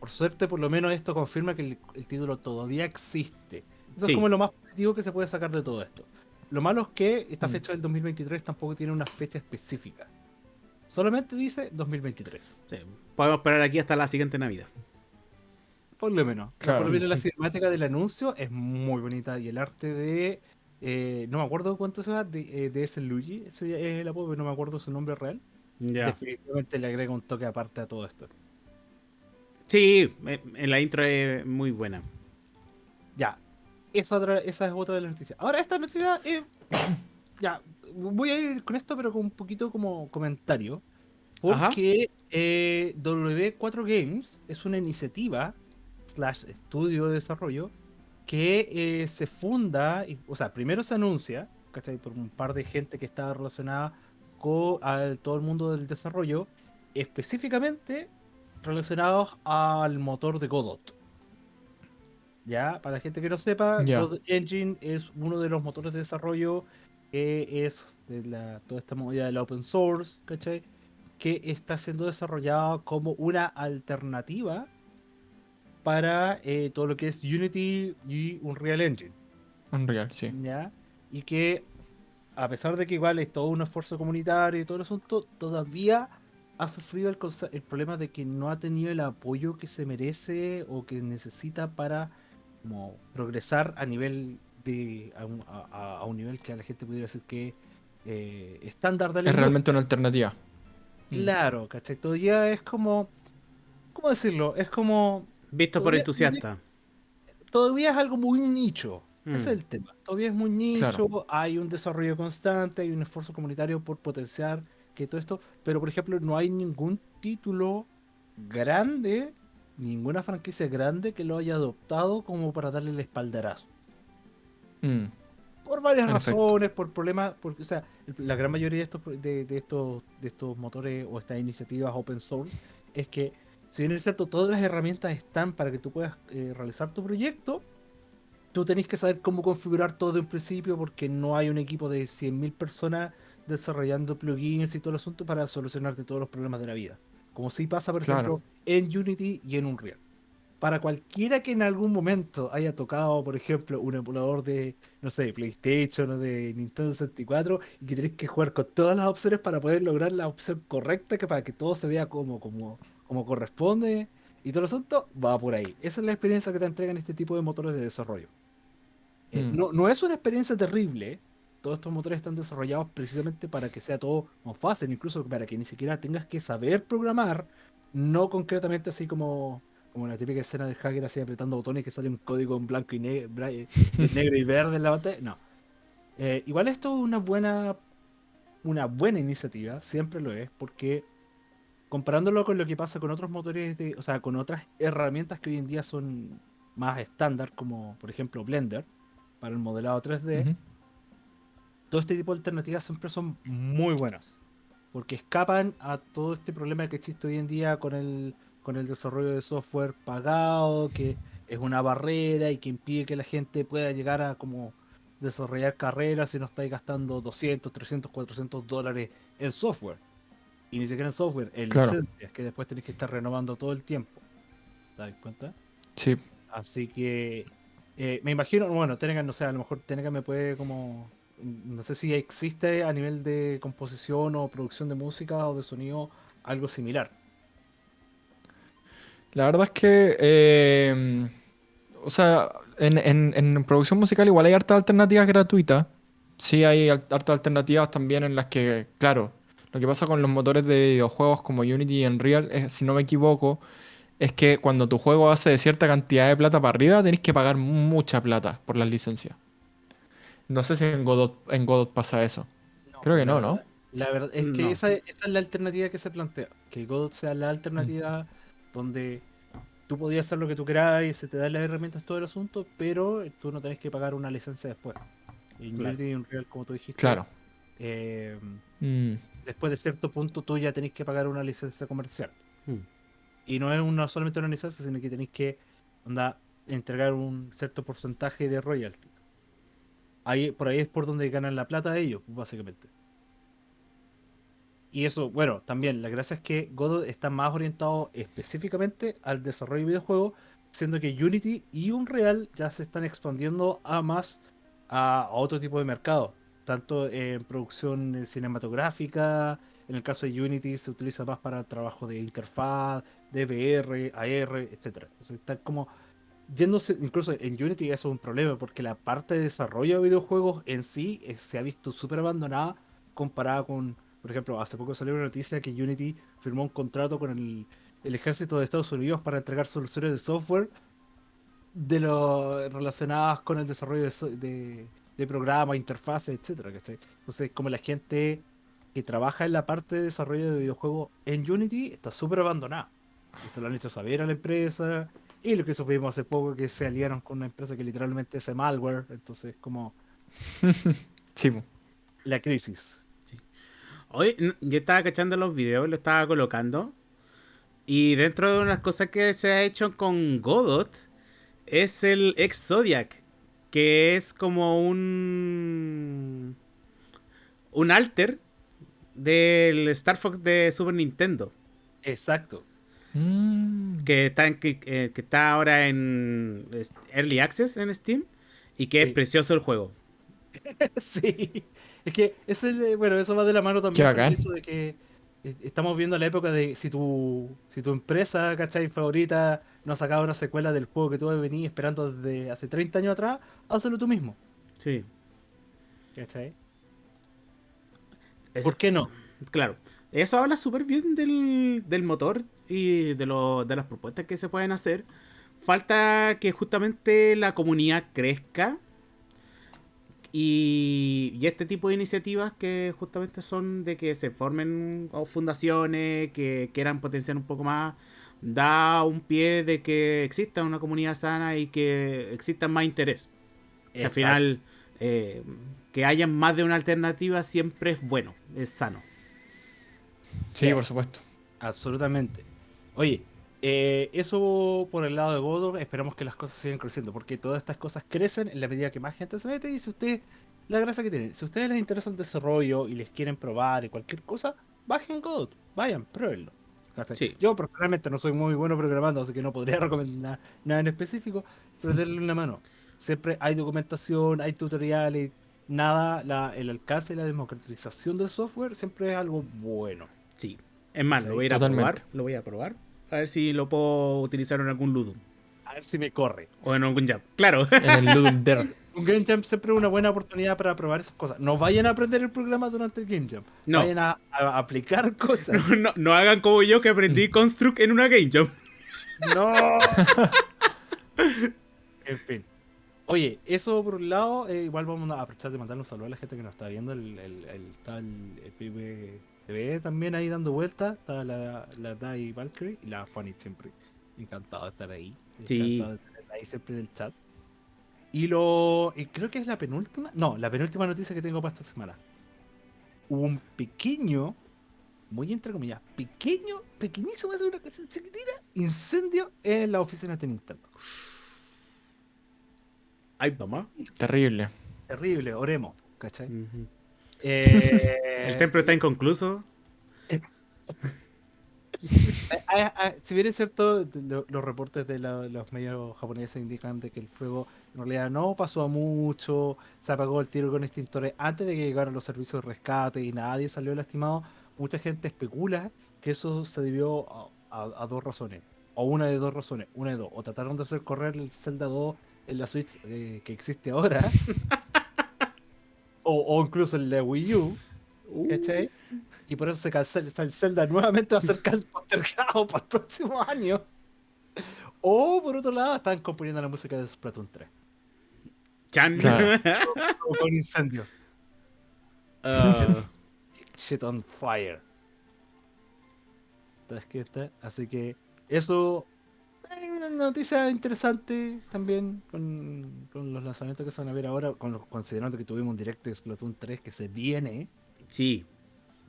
por suerte por lo menos esto confirma que el, el título todavía existe. Eso Sí. es como lo más positivo que se puede sacar de todo esto. Lo malo es que esta Mm. fecha del 2023 tampoco tiene una fecha específica. Solamente dice 2023. sí. Podemos esperar aquí hasta la siguiente Navidad. Por lo menos. Claro. Por lo menos la cinemática del anuncio es muy bonita y el arte de. eh, no me acuerdo cuánto se llama, de, eh, de ese Luigi, ese es el apodo, pero no me acuerdo su nombre real. Ya. Definitivamente le agrega un toque aparte a todo esto. Sí, eh, en la intro es muy buena. Ya, esa, otra, esa es otra de las noticias. Ahora, esta noticia es. ya, voy a ir con esto, pero con un poquito como comentario. Porque eh, W4 Games es una iniciativa, slash estudio de desarrollo, que eh, se funda, y- o sea, primero se anuncia, ¿cachai? Por un par de gente que está relacionada con al- todo el mundo del desarrollo, específicamente relacionados al motor de Godot. Ya, para la gente que no sepa. Godot Engine es uno de los motores de desarrollo que es de la, toda esta movida del open source, ¿cachai? Que está siendo desarrollado como una alternativa para eh, todo lo que es Unity y Unreal Engine. Unreal, sí. ¿ya? Y que a pesar de que igual es todo un esfuerzo comunitario y todo el asunto, todavía ha sufrido el, el problema de que no ha tenido el apoyo que se merece o que necesita para como, progresar a nivel de a un, a- un nivel que a la gente pudiera decir que eh, estándar de la Es industria. realmente una alternativa. Mm. Claro, ¿cachai? Todavía es como ¿cómo decirlo? Es como Visto por entusiasta. todavía es algo muy nicho. Mm. Ese es el tema. Todavía es muy nicho, Claro. hay un desarrollo constante, hay un esfuerzo comunitario por potenciar que todo esto, pero por ejemplo no hay ningún título grande, ninguna franquicia grande que lo haya adoptado como para darle el espaldarazo. Mm, Por varias razones, por problemas, porque, o sea, la gran mayoría de estos, de, de estos, de estos motores o estas iniciativas open source es que, si bien es cierto, todas las herramientas están para que tú puedas eh, realizar tu proyecto, tú tenés que saber cómo configurar todo de un principio porque no hay un equipo de 100.000 personas desarrollando plugins y todo el asunto para solucionarte todos los problemas de la vida. Como si pasa, por Claro. ejemplo, en Unity y en Unreal. para cualquiera que en algún momento haya tocado, por ejemplo, un emulador de, no sé, PlayStation o de Nintendo 64 y que tenés que jugar con todas las opciones para poder lograr la opción correcta, que para que todo se vea como, como, como corresponde y todo el asunto, va por ahí. Esa es la experiencia que te entregan este tipo de motores de desarrollo. Eh, Mm. no, no es una experiencia terrible. Todos estos motores están desarrollados precisamente para que sea todo más fácil, incluso para que ni siquiera tengas que saber programar, no concretamente así como, como la típica escena del hacker así apretando botones que sale un código en blanco y, ne- eh, negro y verde en la pantalla. No. Eh, igual esto es una buena, una buena iniciativa, siempre lo es, porque comparándolo con lo que pasa con otros motores, de, o sea, con otras herramientas que hoy en día son más estándar, como por ejemplo Blender, para el modelado 3D, Ujú. Todo este tipo de alternativas siempre son muy buenas. Porque escapan a todo este problema que existe hoy en día con el, con el desarrollo de software pagado, que es una barrera y que impide que la gente pueda llegar a como desarrollar carreras si no estáis gastando 200, 300, 400 dólares en software. Y ni siquiera en software, en Claro. licencias que después tenéis que estar renovando todo el tiempo. ¿Te das cuenta? Sí. Así que eh, me imagino, bueno, Tenegan, no sé, a lo mejor Tenegan me puede como. No sé si existe a nivel de composición o producción de música o de sonido algo similar. La verdad es que, eh, o sea, en, en- producción musical igual hay hartas alternativas gratuitas. Sí hay hartas alternativas también en las que, claro, lo que pasa con los motores de videojuegos como Unity y Unreal, si no me equivoco, es que cuando tu juego hace de cierta cantidad de plata para arriba, tenés que pagar mucha plata por las licencias. No sé si en Godot, en Godot pasa eso. Creo que no, ¿no? La verdad es que No. esa, esa es la alternativa que se plantea. Que Godot sea la alternativa donde tú podías hacer lo que tú quieras y se te dan las herramientas todo el asunto, pero tú no tenés que pagar una licencia después. En Claro. Unity y Unreal, como tú dijiste, Claro. eh, Mm, después de cierto punto tú ya tenés que pagar una licencia comercial. Mm. Y no es una, solamente una licencia, sino que tenéis que onda, entregar un cierto porcentaje de royalties. Ahí, por ahí es por donde ganan la plata ellos, básicamente. Y eso, bueno, también la gracia es que Godot está más orientado específicamente al desarrollo de videojuegos, siendo que Unity y Unreal ya se están expandiendo a más a, otro tipo de mercado, tanto en producción cinematográfica, en el caso de Unity se utiliza más para trabajo de interfaz, de AR, etc. Entonces está como yéndose, incluso en Unity eso es un problema porque la parte de desarrollo de videojuegos en sí eh, se ha visto súper abandonada comparada con, por ejemplo, hace poco salió una noticia que Unity firmó un contrato con el, el ejército de Estados Unidos para entregar soluciones de software de lo relacionadas con el desarrollo de, de, de programas, interfaces, etcétera. Entonces, como la gente que trabaja en la parte de desarrollo de videojuegos en Unity está súper abandonada. Y se lo han hecho saber a la empresa. Y lo que supimos hace poco que se aliaron con una empresa que literalmente hace malware. Entonces, como sí, la crisis. Hoy yo estaba cachando los videos, lo estaba colocando. Y dentro de unas cosas que se ha hecho con Godot es el ex Zodiac. Que es como un. Un alter del Star Fox de Super Nintendo. Exacto. Mm, Que está, en- que, eh, que está ahora en Early Access en Steam. Y que Sí. es precioso el juego. sí. Es que es el, eh, bueno, eso va de la mano también con el hecho de que eh, estamos viendo la época de si tu, si tu empresa, ¿cachai? favorita no ha sacado una secuela del juego que tú venías esperando desde hace 30 años atrás, hazlo tú mismo. Sí. ¿Cachai? ¿Por qué no? Claro, eso habla súper bien del, del motor y de, lo- de las propuestas que se pueden hacer. Falta que justamente la comunidad crezca y, y este tipo de iniciativas que justamente son de que se formen o fundaciones que quieran potenciar un poco más, da un pie de que exista una comunidad sana y que exista más interés. Que al final eh, que haya más de una alternativa siempre es bueno, es sano. sí, por supuesto. Absolutamente. Oye, eh, eso por el lado de Godot, esperamos que las cosas sigan creciendo, porque todas estas cosas crecen en la medida que más gente se mete y si ustedes, la gracia que tienen, si a ustedes les interesa el desarrollo y les quieren probar y cualquier cosa, bajen Godot, vayan, pruébenlo. Sí. Yo personalmente no soy muy bueno programando, así que no podría recomendar nada en específico, pero denle una mano. Siempre hay documentación, hay tutoriales, nada, la- el alcance y la democratización del software siempre es algo bueno. Sí. Es más, lo voy a ir a probar. Lo voy a probar. A ver si lo puedo utilizar en algún Ludum. A ver si me corre. O en algún Jam. Claro. En el Ludum Dare. Un Game Jam siempre es una buena oportunidad para probar esas cosas. No vayan a aprender el programa durante el Game Jam. No. Vayan a, a aplicar cosas. No, no, no hagan como yo que aprendí Construct en una Game Jam. ¡No! en fin. Oye, eso por un lado, eh, igual vamos a aprovechar de mandarle un saludo a la gente que nos está viendo. El, el, el, está el FB TV también ahí dando vueltas. Está la, la Dai Valkyrie y la Funny siempre. Encantado de estar ahí. Sí. Encantado de tenerla ahí siempre en el chat. Y lo. y creo que es la penúltima. No, la penúltima noticia que tengo para esta semana. Hubo un pequeño, muy entre comillas, pequeño, pequeñísimo, es una cosa chiquitita, incendio en la oficina de Nintendo. Ay, mamá. Terrible. Terrible, oremos, ¿cachai? Ujú. Eh, El templo está inconcluso. Ah, ah, si bien es cierto, lo- los reportes de la- los medios japoneses indican de que el fuego en realidad no pasó a mucho, se apagó el tiro con extintores antes de que llegaran los servicios de rescate y nadie salió lastimado, mucha gente especula que eso se debió a, a- a dos razones, o una de dos razones, una de dos, o trataron de hacer correr el Zelda 2 en la Switch eh, que existe ahora, o, o incluso el de Wii U, ¿Cachai? Y por eso se cancela el Zelda nuevamente va a ser postergado para el próximo año. O por otro lado, están componiendo la música de Splatoon 3. Chan. Claro. O con incendio. Ah, Shit on fire. Entonces, ¿qué está? Así que eso. Una noticia interesante también con, con los lanzamientos que se van a ver ahora, con los- considerando que tuvimos un direct de Splatoon 3 que se viene. sí.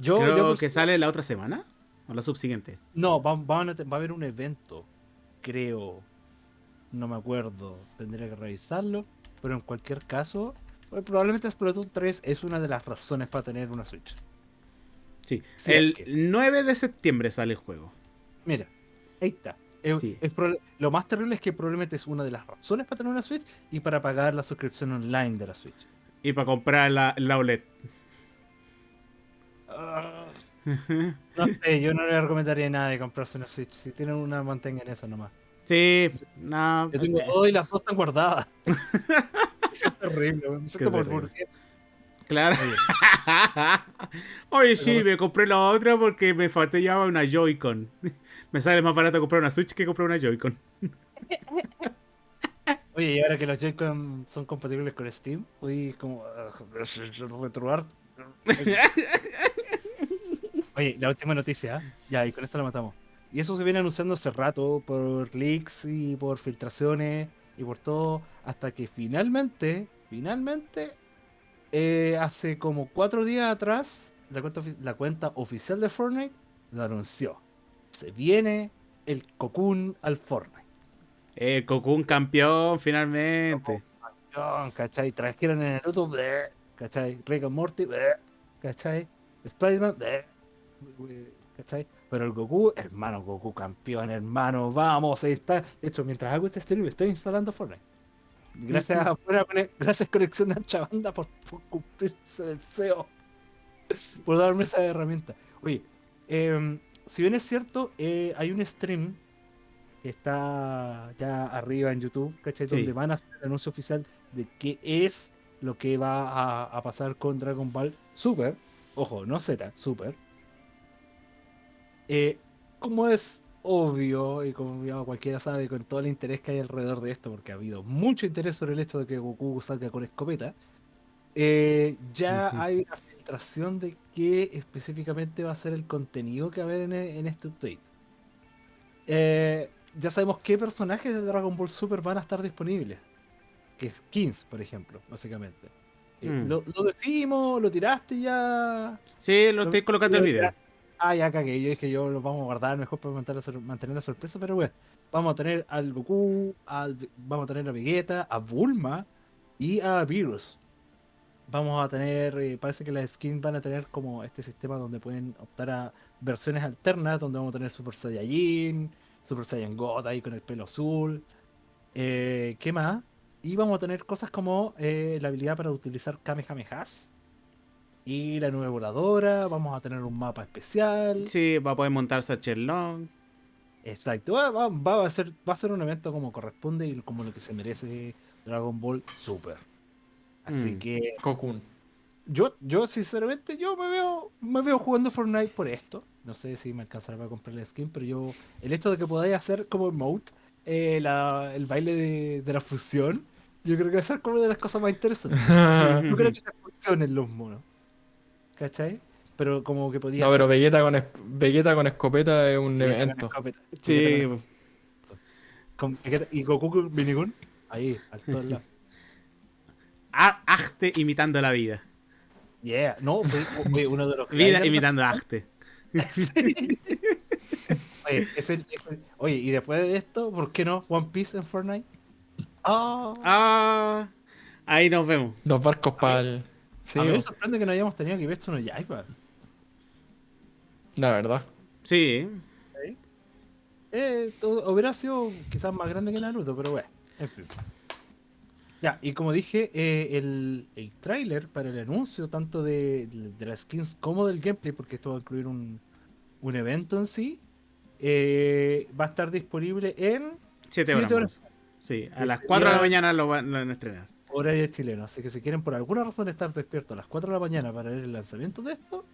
Yo, Creo yo que sale la otra semana. O la subsiguiente. No, va, va a haber un evento, creo. No me acuerdo, tendría que revisarlo. Pero en cualquier caso, pues, probablemente Splatoon 3 es una de las razones para tener una Switch. Sí. Sí, el es que- 9 de septiembre sale el juego. Mira, ahí está. Es- Sí. es proba- lo más terrible es que probablemente es una de las razones para tener una Switch y para pagar la suscripción online de la Switch. Y para comprar la, la OLED. Ah. No sé, yo no le recomendaría nada de comprarse una Switch. Si tienen una, mantengan esa nomás. Sí. No. Yo tengo eh, dos y las dos están guardadas. es terrible, me siento burgués. Claro. Oye, sí, me compré la otra porque me faltó ya una Joy-Con. Me sale más barato comprar una Switch que comprar una Joy-Con. Oye, y ahora que los Joy-Con son compatibles con Steam, hoy como retrobar. Oye, la última noticia, ya, y con esto la matamos. Y eso se viene anunciando hace rato por leaks y por filtraciones y por todo, hasta que finalmente, finalmente, eh, hace como cuatro días atrás, la cuenta, ofi- la cuenta oficial de Fortnite lo anunció. Se viene el Cocoon al Fortnite. Eh, Cocoon campeón, finalmente. Campeón, ¿cachai? Trajeron en Naruto, bleh, ¿cachai? Rick and Morty, bleh, ¿cachai? Spider-Man, ¿cachai? Pero el Goku, hermano, Goku campeón, hermano, vamos, ahí está. De hecho, mientras hago este stream, estoy instalando Fortnite. Gracias a gracias Conexión de Ancha Banda por, por cumplir ese deseo. Por darme esa herramienta. Oye, em, si bien es cierto, eh, hay un stream que está ya arriba en YouTube, ¿cachai? Sí. Donde van a hacer el anuncio oficial de qué es lo que va a, a pasar con Dragon Ball Super. Ojo, no Z, Super. Eh, como es obvio y como ya cualquiera sabe con todo el interés que hay alrededor de esto, porque ha habido mucho interés sobre el hecho de que Goku salga con escopeta, eh, ya hay una filtración de qué específicamente va a ser el contenido que va a haber en, en este update. Eh, ya sabemos qué personajes de Dragon Ball Super van a estar disponibles. Que es 15, por ejemplo, básicamente. Eh, Mm. lo, lo decimos, lo tiraste ya. Sí, lo estoy colocando el video. Ah, ya cagué. Yo dije, yo lo vamos a guardar mejor para mantener la, sor- mantener la sorpresa, pero bueno. Vamos a tener al Goku, al, vamos a tener a Vegeta, a Bulma y a Virus. vamos a tener, eh, parece que las skins van a tener como este sistema donde pueden optar a versiones alternas, donde vamos a tener Super Saiyajin, Super Saiyan God ahí con el pelo azul. Eh, ¿Qué más? Y vamos a tener cosas como eh, la habilidad para utilizar Kamehamehas. Y la nueva voladora, vamos a tener un mapa especial. Sí, va a poder montarse a Shenlong. Exacto, va, va- va a ser, va a ser un evento como corresponde y como lo que se merece Dragon Ball Super. Así Mm. que Cocoon. yo, yo sinceramente, yo me veo, me veo jugando Fortnite por esto. No sé si me alcanzará para comprar la skin, pero yo, el hecho de que podáis hacer como emote eh, la- el baile de, de la fusión, yo creo que va a ser como de las cosas más interesantes. Yo creo que se funcionen los monos. ¿Cachai? Pero como que podía No, pero Vegeta con, es- Vegeta con escopeta es un hacer- evento. Sí, Con Vegeta- y Goku con Minigun, ahí, al todo lado. a- Achte imitando la vida. Yeah, no, fue- uno de los Vida clients- imitando a Achte. Oye, es el- es el- oye, y después de esto, ¿por qué no One Piece en Fortnite? Ah, Ah, ahí nos vemos. Dos barcos para el. Sí, a mí me sorprende que no hayamos tenido Kimetsu no Yaiba. la verdad. Sí, Eh, to- hubiera sido quizás más grande que Naruto, pero bueno, en fin. Ya, y como dije, eh, el, el tráiler para el anuncio, tanto de, de las skins como del gameplay, porque esto va a incluir un, un evento en sí, eh, va a estar disponible en 7 Siete horas. Sí, a las 4 de la mañana lo van, lo van a estrenar. Horario chileno. Así que si quieren por alguna razón estar despiertos a las 4 de la mañana para ver el lanzamiento de esto,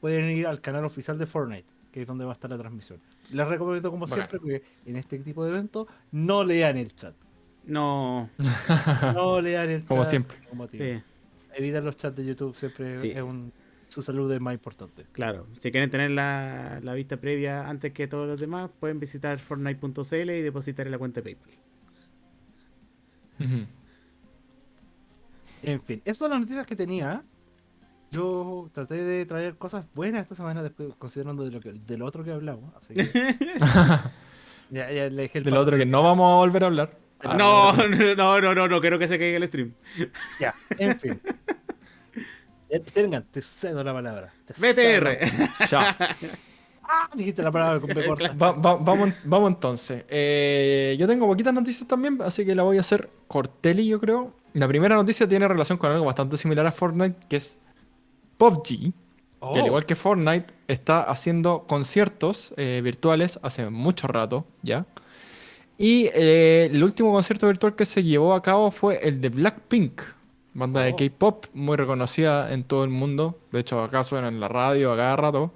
pueden ir al canal oficial de Fortnite, que es donde va a estar la transmisión. Les recomiendo, como siempre, que en este tipo de eventos no lean el chat. No, No lean el chat. Como siempre. sí, Evitar los chats de YouTube siempre Sí. es un. Su salud es más importante. claro. Si quieren tener la, la vista previa antes que todos los demás, pueden visitar fortnite.cl y depositar en la cuenta de PayPal. En fin, esas son las noticias que tenía. Yo traté de traer cosas buenas esta semana, después, considerando de lo, que, de lo otro que hablamos. Así que. ya, ya le dejé el Del paso. otro que no vamos a volver a hablar. Ah, no, no, no, no, no, quiero que se caiga el stream. Ya, en fin. Ya, Tengan, te cedo la palabra. te. BTR. Ya. Ah, dijiste la palabra con B corta. Va- va- vamos, vamos entonces. Eh, yo tengo poquitas noticias también, así que la voy a hacer corteli, yo creo. La primera noticia tiene relación con algo bastante similar a Fortnite, que es PUBG, Oh, que al igual que Fortnite está haciendo conciertos eh, virtuales hace mucho rato ya. Y eh, el último concierto virtual que se llevó a cabo fue el de Blackpink, banda de Oh. K-pop muy reconocida en todo el mundo. De hecho, acá suena en la radio a cada rato.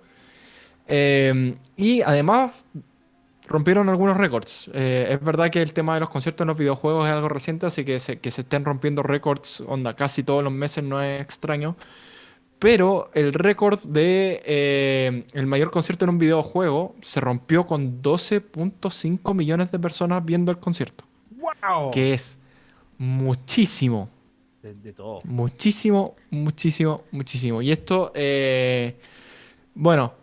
Eh, y además rompieron algunos récords. Eh, es verdad que el tema de los conciertos en los videojuegos es algo reciente, así que se, que se estén rompiendo récords, onda, casi todos los meses no es extraño. Pero el récord de eh, el mayor concierto en un videojuego se rompió con 12.5 millones de personas viendo el concierto. ¡Wow! Que es muchísimo. De, de todo. Muchísimo, muchísimo, muchísimo. Y esto, eh, bueno,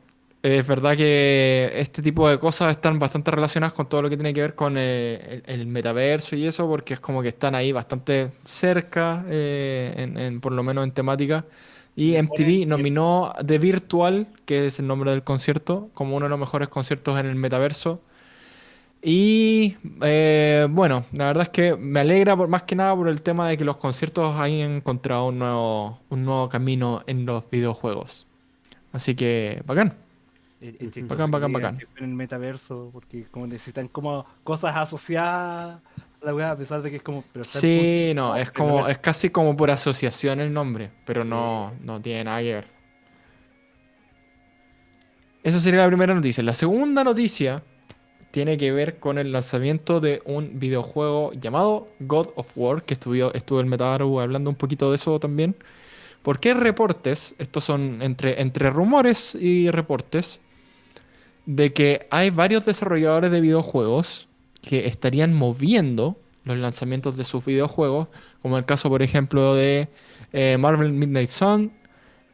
es verdad que este tipo de cosas están bastante relacionadas con todo lo que tiene que ver con eh, el, el metaverso y eso, porque es como que están ahí bastante cerca, eh, en, en- por lo menos en temática. Y MTV nominó The Virtual, que es el nombre del concierto, como uno de los mejores conciertos en el metaverso. Y eh, bueno, la verdad es que me alegra por, más que nada por el tema de que los conciertos hayan encontrado un nuevo, un nuevo camino en los videojuegos. Así que, bacán. Chistoso Bacán, bacán, bacán. En el metaverso, porque como necesitan como cosas asociadas a la weá, a pesar de que es como. pero Sí, no, es como, es casi como por asociación el nombre, pero Sí. no, no tiene nada que ver. Esa sería la primera noticia. La segunda noticia tiene que ver con el lanzamiento de un videojuego llamado God of War, que estuvo, estuvo el Metaru hablando un poquito de eso también. Porque reportes, estos son entre, entre rumores y reportes, de que hay varios desarrolladores de videojuegos que estarían moviendo los lanzamientos de sus videojuegos, como el caso, por ejemplo, de eh, Marvel Midnight Sun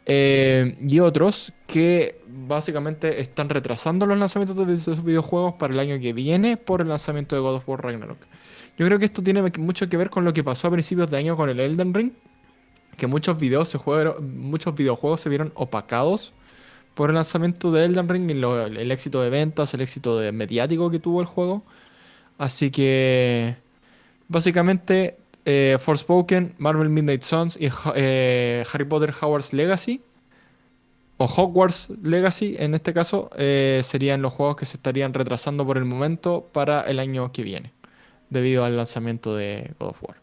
eh, y otros que básicamente están retrasando los lanzamientos de sus videojuegos para el año que viene por el lanzamiento de God of War Ragnarok. Yo creo que esto tiene mucho que ver con lo que pasó a principios de año con el Elden Ring, que muchos videos se muchos videojuegos se vieron opacados por el lanzamiento de Elden Ring y el éxito de ventas, el éxito de mediático que tuvo el juego. Así que básicamente eh, Forspoken, Marvel Midnight Suns y eh, Harry Potter Hogwarts Legacy o Hogwarts Legacy en este caso eh, serían los juegos que se estarían retrasando por el momento para el año que viene debido al lanzamiento de God of War.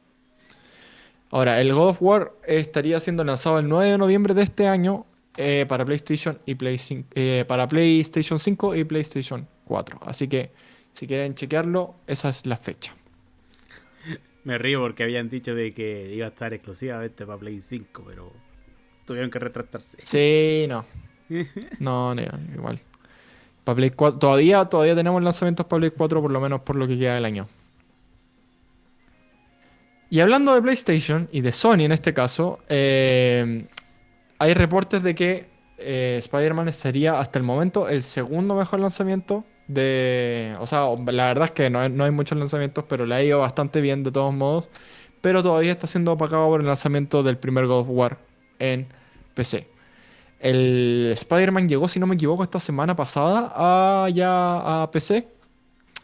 Ahora, el God of War estaría siendo lanzado el 9 de noviembre de este año eh, para, PlayStation y Play cin- eh, para PlayStation 5 y PlayStation 4. Así que si quieren chequearlo, esa es la fecha. Me río porque habían dicho de que iba a estar exclusivamente para Play 5, pero tuvieron que retractarse. Sí, no. No, no, igual. Para Play 4, todavía, todavía tenemos lanzamientos para Play 4, por lo menos por lo que queda del año. Y hablando de PlayStation y de Sony en este caso, eh, hay reportes de que eh, Spider-Man sería hasta el momento el segundo mejor lanzamiento de... O sea, la verdad es que no no hay muchos lanzamientos, pero le ha ido bastante bien de todos modos. Pero todavía está siendo opacado por el lanzamiento del primer God of War en PC. El Spider-Man llegó, si no me equivoco, esta semana pasada a, ya a PC.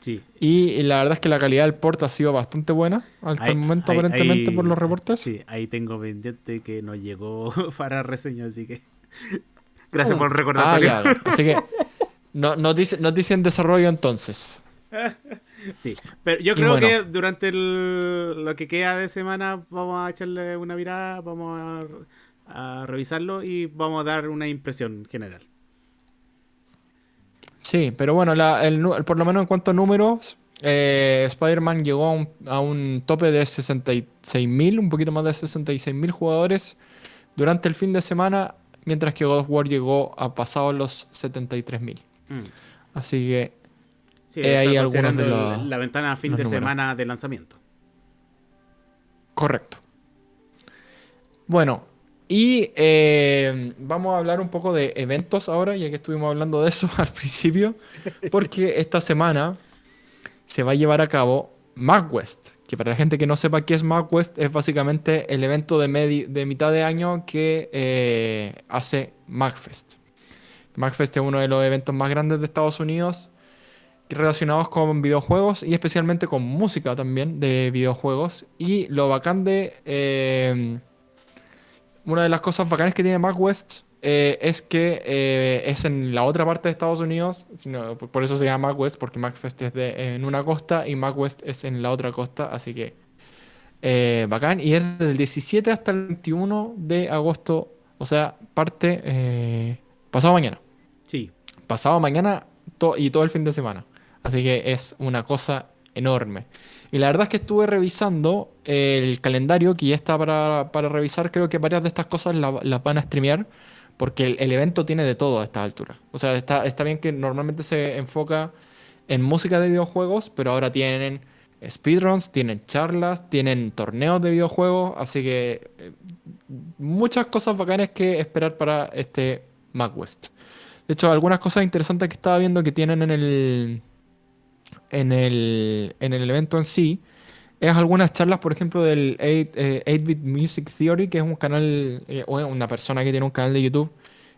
Sí. Y la verdad es que la calidad del port ha sido bastante buena hasta Ahí- el momento, ahí- aparentemente, ahí- por los reportes. Sí, ahí tengo pendiente que nos llegó para reseña, así que. Gracias por el Ah, recordatorio. ya, ya. Así que no, noticia, noticia en desarrollo entonces. Sí, pero yo creo bueno. que durante el- lo que queda de semana vamos a echarle una mirada, vamos a, a revisarlo y vamos a dar una impresión general. Sí, pero bueno, la- el por lo menos en cuanto a números, eh, Spider-Man llegó a un, a un tope de 66.000, un poquito más de 66.000 jugadores durante el fin de semana, mientras que God of War llegó a pasados los 73.000. Mm. Así que Sí, Eh, algunos de los- la ventana a fin de números. semana de lanzamiento. Correcto. Bueno, y eh, vamos a hablar un poco de eventos ahora, ya que estuvimos hablando de eso al principio, porque esta semana se va a llevar a cabo MagWest, que para la gente que no sepa qué es MagWest, es básicamente el evento de, de mitad de año que eh, hace MagFest. MagFest es uno de los eventos más grandes de Estados Unidos relacionados con videojuegos y especialmente con música también de videojuegos. Y lo bacán de... eh, una de las cosas bacanas que tiene MagWest eh, es que eh, es en la otra parte de Estados Unidos, sino- por eso se llama MagWest, porque MagFest es de- en una costa y MagWest es en la otra costa, así que eh, bacán. Y es del 17 hasta el 21 de agosto, o sea, parte eh, pasado mañana Sí, pasado mañana to- y todo el fin de semana. Así que es una cosa enorme. Y la verdad es que estuve revisando el calendario que ya está para, para revisar. Creo que varias de estas cosas la- las van a streamear. Porque el, evento tiene de todo a esta altura. O sea, está, está bien que normalmente se enfoca en música de videojuegos, pero ahora tienen speedruns, tienen charlas, tienen torneos de videojuegos. Así que eh, muchas cosas bacanas que esperar para este MagWest. De hecho, algunas cosas interesantes que estaba viendo que tienen en el, en el, en el evento en sí es algunas charlas, por ejemplo, del 8, eh, 8-Bit Music Theory, que es un canal, eh, una persona que tiene un canal de YouTube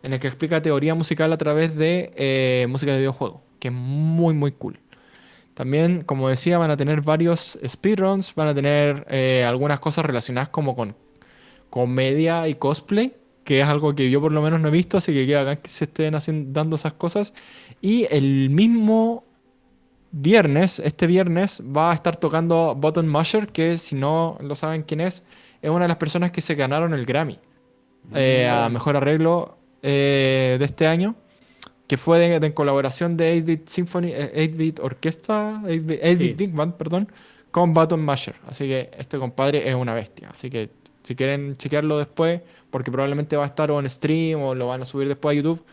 en el que explica teoría musical a través de eh, música de videojuego, que es muy, muy cool. También, como decía, van a tener varios speedruns, van a tener algunas cosas relacionadas como con comedia y cosplay, que es algo que yo por lo menos no he visto, así que queda que se estén haciendo, dando esas cosas. Y el mismo viernes, este viernes, va a estar tocando Button Musher, que si no lo saben quién es, es una de las personas que se ganaron el Grammy eh, a mejor arreglo eh, de este año, que fue de, de en colaboración de 8-Bit Symphony, eh, 8-Bit Orquesta, 8-Bit 8-Bit Sí. Big Band, perdón, con Button Masher. Así que este compadre es una bestia. Así que si quieren chequearlo después, porque probablemente va a estar o en stream o lo van a subir después a YouTube,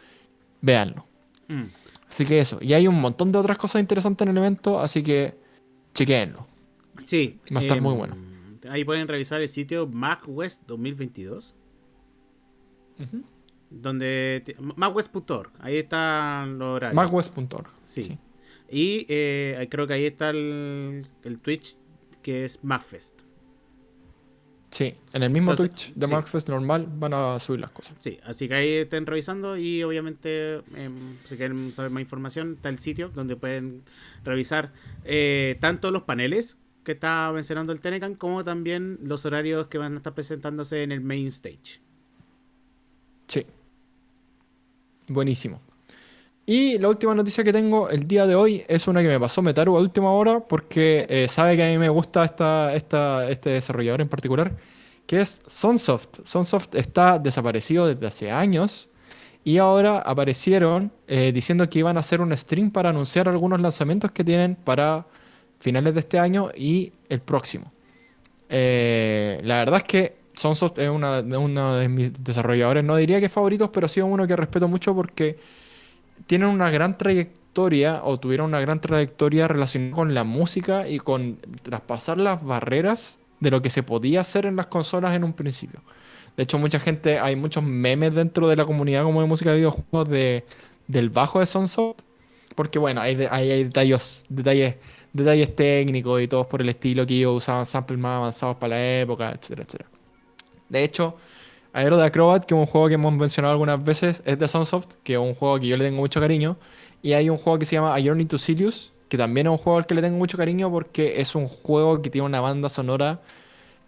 véanlo. Mm. Así que eso. Y hay un montón de otras cosas interesantes en el evento, así que chequeenlo. sí. Va a estar muy em, bueno. Ahí pueden revisar el sitio MacWest 2022. Donde. MacWest.org. Ahí están los horarios. Magwest.org. Sí. Y eh, creo que ahí está el, el Twitch que es MacFest. Sí, en el mismo Entonces, Twitch de sí. MagFest normal van a subir las cosas. Sí, así que ahí estén revisando y obviamente em, si quieren saber más información está el sitio donde pueden revisar eh, tanto los paneles que está mencionando el Tenecan como también los horarios que van a estar presentándose en el main stage. Sí. Buenísimo. Y la última noticia que tengo el día de hoy es una que me pasó Metaru a última hora porque eh, sabe que a mí me gusta esta, esta, este desarrollador en particular, que es Sunsoft. Sunsoft está desaparecido desde hace años y ahora aparecieron eh, diciendo que iban a hacer un stream para anunciar algunos lanzamientos que tienen para finales de este año y el próximo. Eh, la verdad es que Sunsoft es una, uno de mis desarrolladores, no diría que favoritos, pero sí uno que respeto mucho porque tienen una gran trayectoria o tuvieron una gran trayectoria relacionada con la música y con traspasar las barreras de lo que se podía hacer en las consolas en un principio. De hecho, mucha gente, hay muchos memes dentro de la comunidad como de música de videojuegos de, del bajo de Sunsoft. Porque bueno, hay, hay detalles, detalles, detalles técnicos y todos por el estilo que ellos usaban samples más avanzados para la época, etcétera, etcétera. De hecho, Aero de Acrobat, que es un juego que hemos mencionado algunas veces, es de Sunsoft, que es un juego que yo le tengo mucho cariño. Y hay un juego que se llama A Journey to Sirius, que también es un juego al que le tengo mucho cariño porque es un juego que tiene una banda sonora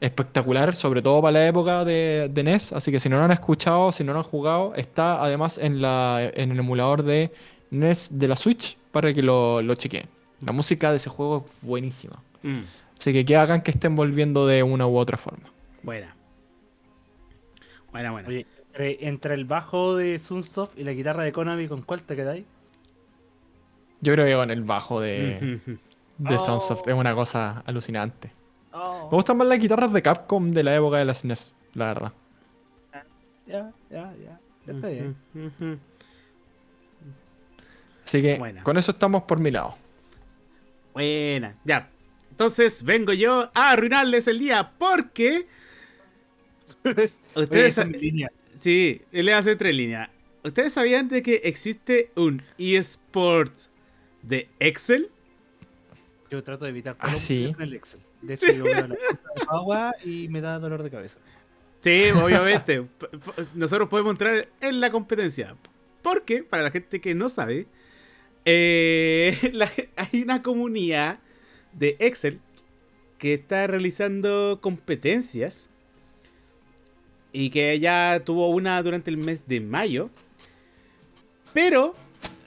espectacular, sobre todo para la época de, de NES. Así que si no lo han escuchado, si no lo han jugado, está además en, la, en el emulador de NES de la Switch para que lo, lo chequeen. La música de ese juego es buenísima. Mm, Así que que hagan que estén volviendo de una u otra forma. buena. Buena, buena. Oye, entre, entre el bajo de Sunsoft y la guitarra de Konami, ¿con cuál te quedáis? Yo creo que con el bajo de, Oh. Sunsoft es una cosa alucinante. Oh, Me gustan más las guitarras de Capcom de la época de las NES, la verdad. ya, ya, ya. Ya está bien. Así que Buena. con eso estamos por mi lado. Buena, ya. Entonces vengo yo a arruinarles el día porque ustedes es línea. sí, le hace tres líneas. ¿Ustedes sabían de que existe un eSport de Excel? Yo trato de evitar Ah, todo sí. el Excel. De hecho, yo veo la agua y me da dolor de cabeza. Sí, obviamente. Nosotros podemos entrar en la competencia. Porque, para la gente que no sabe, eh, la- hay una comunidad de Excel que está realizando competencias y que ya tuvo una durante el mes de mayo. Pero,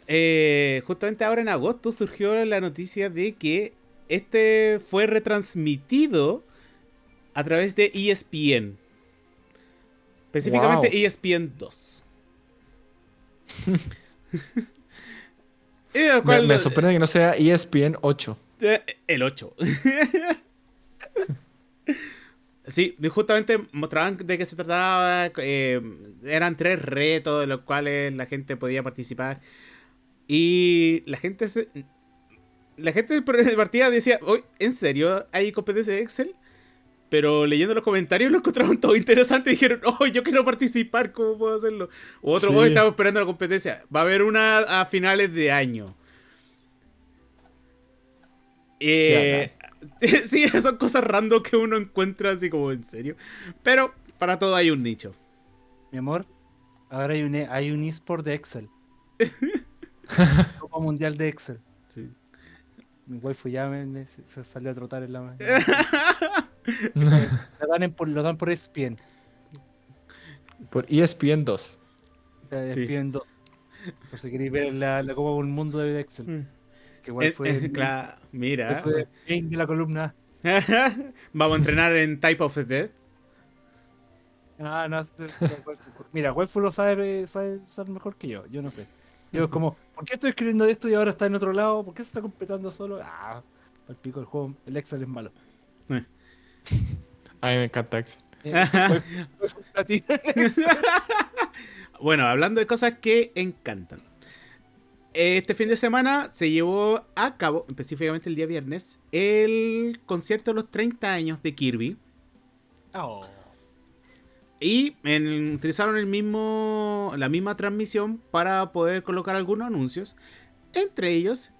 eh, justamente ahora en agosto surgió la noticia de que este fue retransmitido a través de ESPN. Específicamente Wow. ESPN 2. y el Me, me sorprende que no sea ESPN 8. eh, El 8. sí, justamente mostraban de qué se trataba. eh, eran tres retos de los cuales la gente podía participar. Y la gente se. La gente de partida decía, "Oye, ¿en serio hay competencia de Excel? Pero leyendo los comentarios lo encontraron todo interesante y dijeron, oh, yo quiero participar, ¿cómo puedo hacerlo? O otro, Sí. hoy estamos esperando la competencia. Va a haber una a finales de año. Eh, sí, son cosas random que uno encuentra así como en serio. Pero para todo hay un nicho. Mi amor, ahora hay un, hay un eSport de Excel. Copa Mundial de Excel. Sí. Mi waifu ya me, me- se, salió a trotar en la mano. Lo dan, en por, lo dan por ESPN. Por ESPN 2. eh, Sí. ESPN 2. Por si queréis ver la, la Copa del Mundo de Excel. Que igual Eh, fue, eh, cla- mira. fue game de la columna. Vamos a entrenar en Type of Death. Ah, no, mira, waifu lo sabe, sabe, sabe mejor que yo. Yo no sé. Yo es como, ¿por qué estoy escribiendo esto y ahora está en otro lado? ¿Por qué se está completando solo? Ah, al pico el juego, el Excel es malo. A mí me encanta Excel. Eh, waifu- waifu. Bueno, hablando de cosas que encantan. Este fin de semana se llevó a cabo, específicamente el día viernes, el concierto de los 30 años de Kirby. Oh. Y en- utilizaron el mismo, la misma transmisión para poder colocar algunos anuncios. Entre ellos,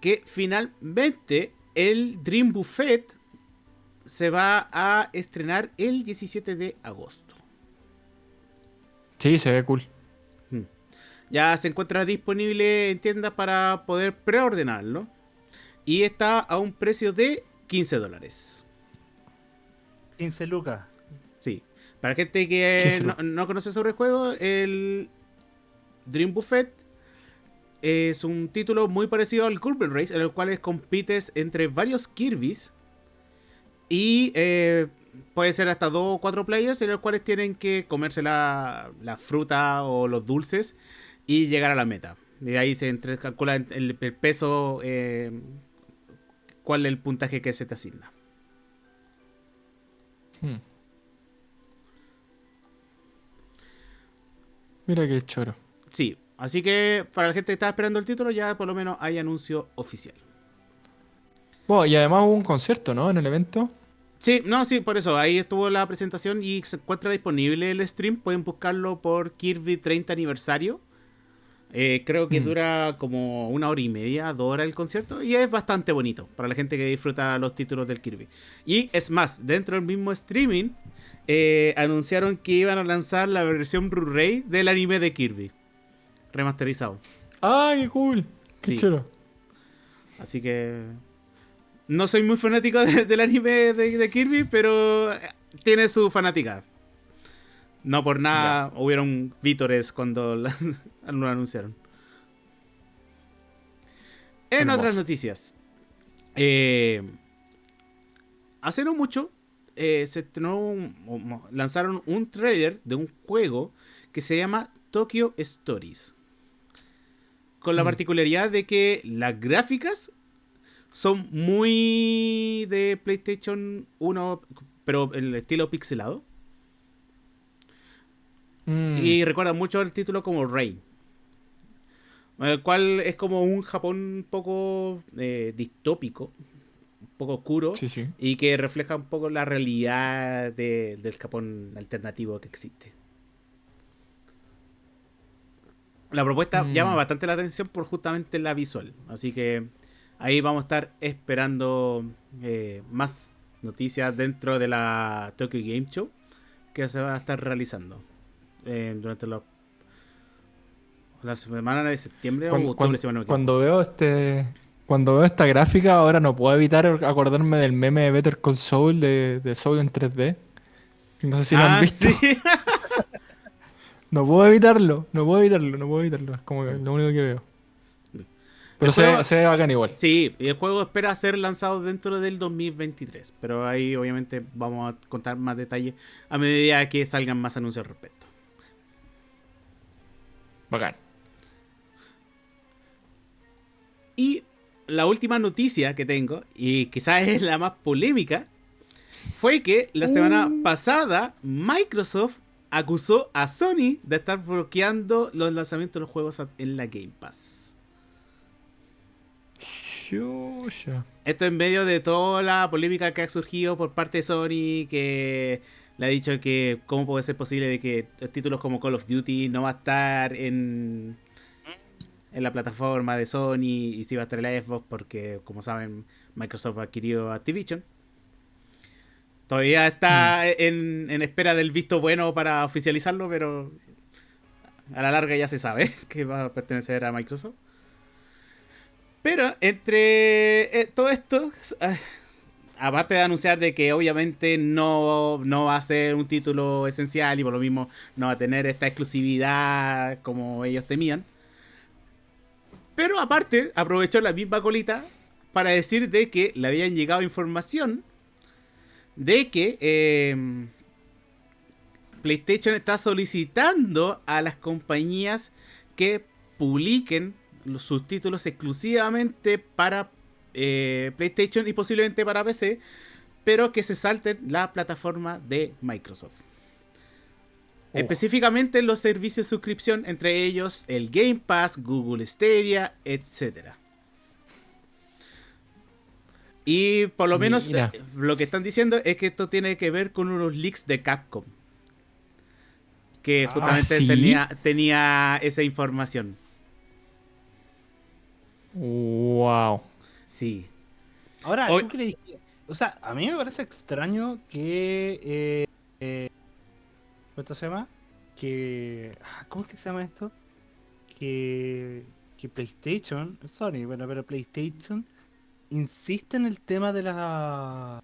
que finalmente el Dream Buffet se va a estrenar el 17 de agosto. Sí, se ve cool. Ya se encuentra disponible en tiendas para poder preordenarlo. Y está a un precio de 15 dólares. 15 lucas. Sí. Para gente que 15 no, no conoce sobre el juego, el Dream Buffet es un título muy parecido al Curve Race, en el cual compites entre varios Kirby's. Y eh, puede ser hasta dos o cuatro players en los cuales tienen que comerse la, la fruta o los dulces y llegar a la meta. Y ahí se entre- calcula el, el peso, eh, cuál es el puntaje que se te asigna. Hmm. Mira qué choro. Sí, así que para la gente que está esperando el título ya por lo menos hay anuncio oficial. Bueno, y además hubo un concierto, ¿no? En el evento. Sí, no, sí, por eso. Ahí estuvo la presentación y se encuentra disponible el stream. Pueden buscarlo por Kirby 30 aniversario. Eh, creo que Mm. dura como una hora y media, dos horas el concierto. Y es bastante bonito para la gente que disfruta los títulos del Kirby. Y es más, dentro del mismo streaming, eh, anunciaron que iban a lanzar la versión Blu-ray del anime de Kirby. Remasterizado. ¡Ah, qué cool! ¡Qué Sí. choro! Así que. No soy muy fanático de- del anime de, de Kirby, pero eh, tiene su fanática. No por nada hubieron vítores cuando lo anunciaron. En Hermoso. otras noticias. eh, hace no mucho eh, se estrenó un- lanzaron un trailer de un juego que se llama Tokyo Stories. Con la Mm. particularidad de que las gráficas son muy de PlayStation 1, pero en el estilo pixelado. Mm. Y recuerda mucho el título como Rain. El cual es como un Japón un poco eh, distópico, un poco oscuro, Sí, sí. y que refleja un poco la realidad de- del Japón alternativo que existe. La propuesta Mm. llama bastante la atención por justamente la visual, así que ahí vamos a estar esperando eh, más noticias dentro de la Tokyo Game Show que se va a estar realizando eh, durante los la semana de septiembre o Cuando, octubre, cuando- si no veo este. Cuando veo esta gráfica, ahora no puedo evitar acordarme del meme de Better Call Saul de, de Soul en 3D. No sé si lo Ah, han visto. sí. No puedo evitarlo, no puedo evitarlo, no puedo evitarlo. Es como lo único que veo. Pero se, juego- ve- se ve bacán igual. Sí, y el juego espera ser lanzado dentro del 2023, pero ahí obviamente vamos a contar más detalles a medida que salgan más anuncios al respecto. Bacán. Y la última noticia que tengo, y quizás es la más polémica, fue que la semana pasada Microsoft acusó a Sony de estar bloqueando los lanzamientos de los juegos en la Game Pass. Esto en medio de toda la polémica que ha surgido por parte de Sony, que le ha dicho que cómo puede ser posible de que títulos como Call of Duty no va a estar en, en la plataforma de Sony y si va a estar en la Xbox porque, como saben, Microsoft ha adquirido Activision. Todavía está en, en espera del visto bueno para oficializarlo, pero a la larga ya se sabe que va a pertenecer a Microsoft. Pero entre eh, todo esto, ah, aparte de anunciar de que obviamente no, no va a ser un título esencial y por lo mismo no va a tener esta exclusividad como ellos temían. Pero aparte, aprovechó la misma colita para decir de que le habían llegado información de que eh, PlayStation está solicitando a las compañías que publiquen sus títulos exclusivamente para eh, PlayStation y posiblemente para PC, pero que se salten la plataforma de Microsoft. Específicamente los servicios de suscripción, entre ellos el Game Pass, Google Stadia, etc. Y por lo menos eh, lo que están diciendo es que esto tiene que ver con unos leaks de Capcom. Que Ah, justamente ¿sí? tenía, tenía esa información. Wow. Sí. Ahora, Hoy- ¿tú crees, que, o sea, a mí me parece extraño que. Eh, eh, ¿Cuánto se llama? Que. ah, ¿Cómo es que se llama esto? Que. Que PlayStation. Sony, bueno, pero PlayStation insiste en el tema de la.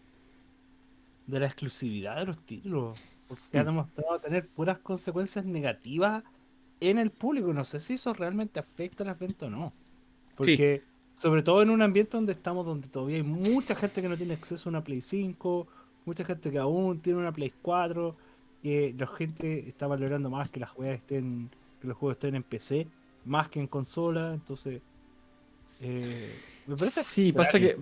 de la exclusividad de los títulos. Porque ha Mm. demostrado tener puras consecuencias negativas en el público. No sé si eso realmente afecta a las ventas o no. Porque, sobre todo en un ambiente donde estamos, donde todavía hay mucha gente que no tiene acceso a una Play 5, mucha gente que aún tiene una Play 4, que la gente está valorando más que las juegas estén, que los juegos estén en PC, más que en consola, entonces eh, me parece Sí, pasa que.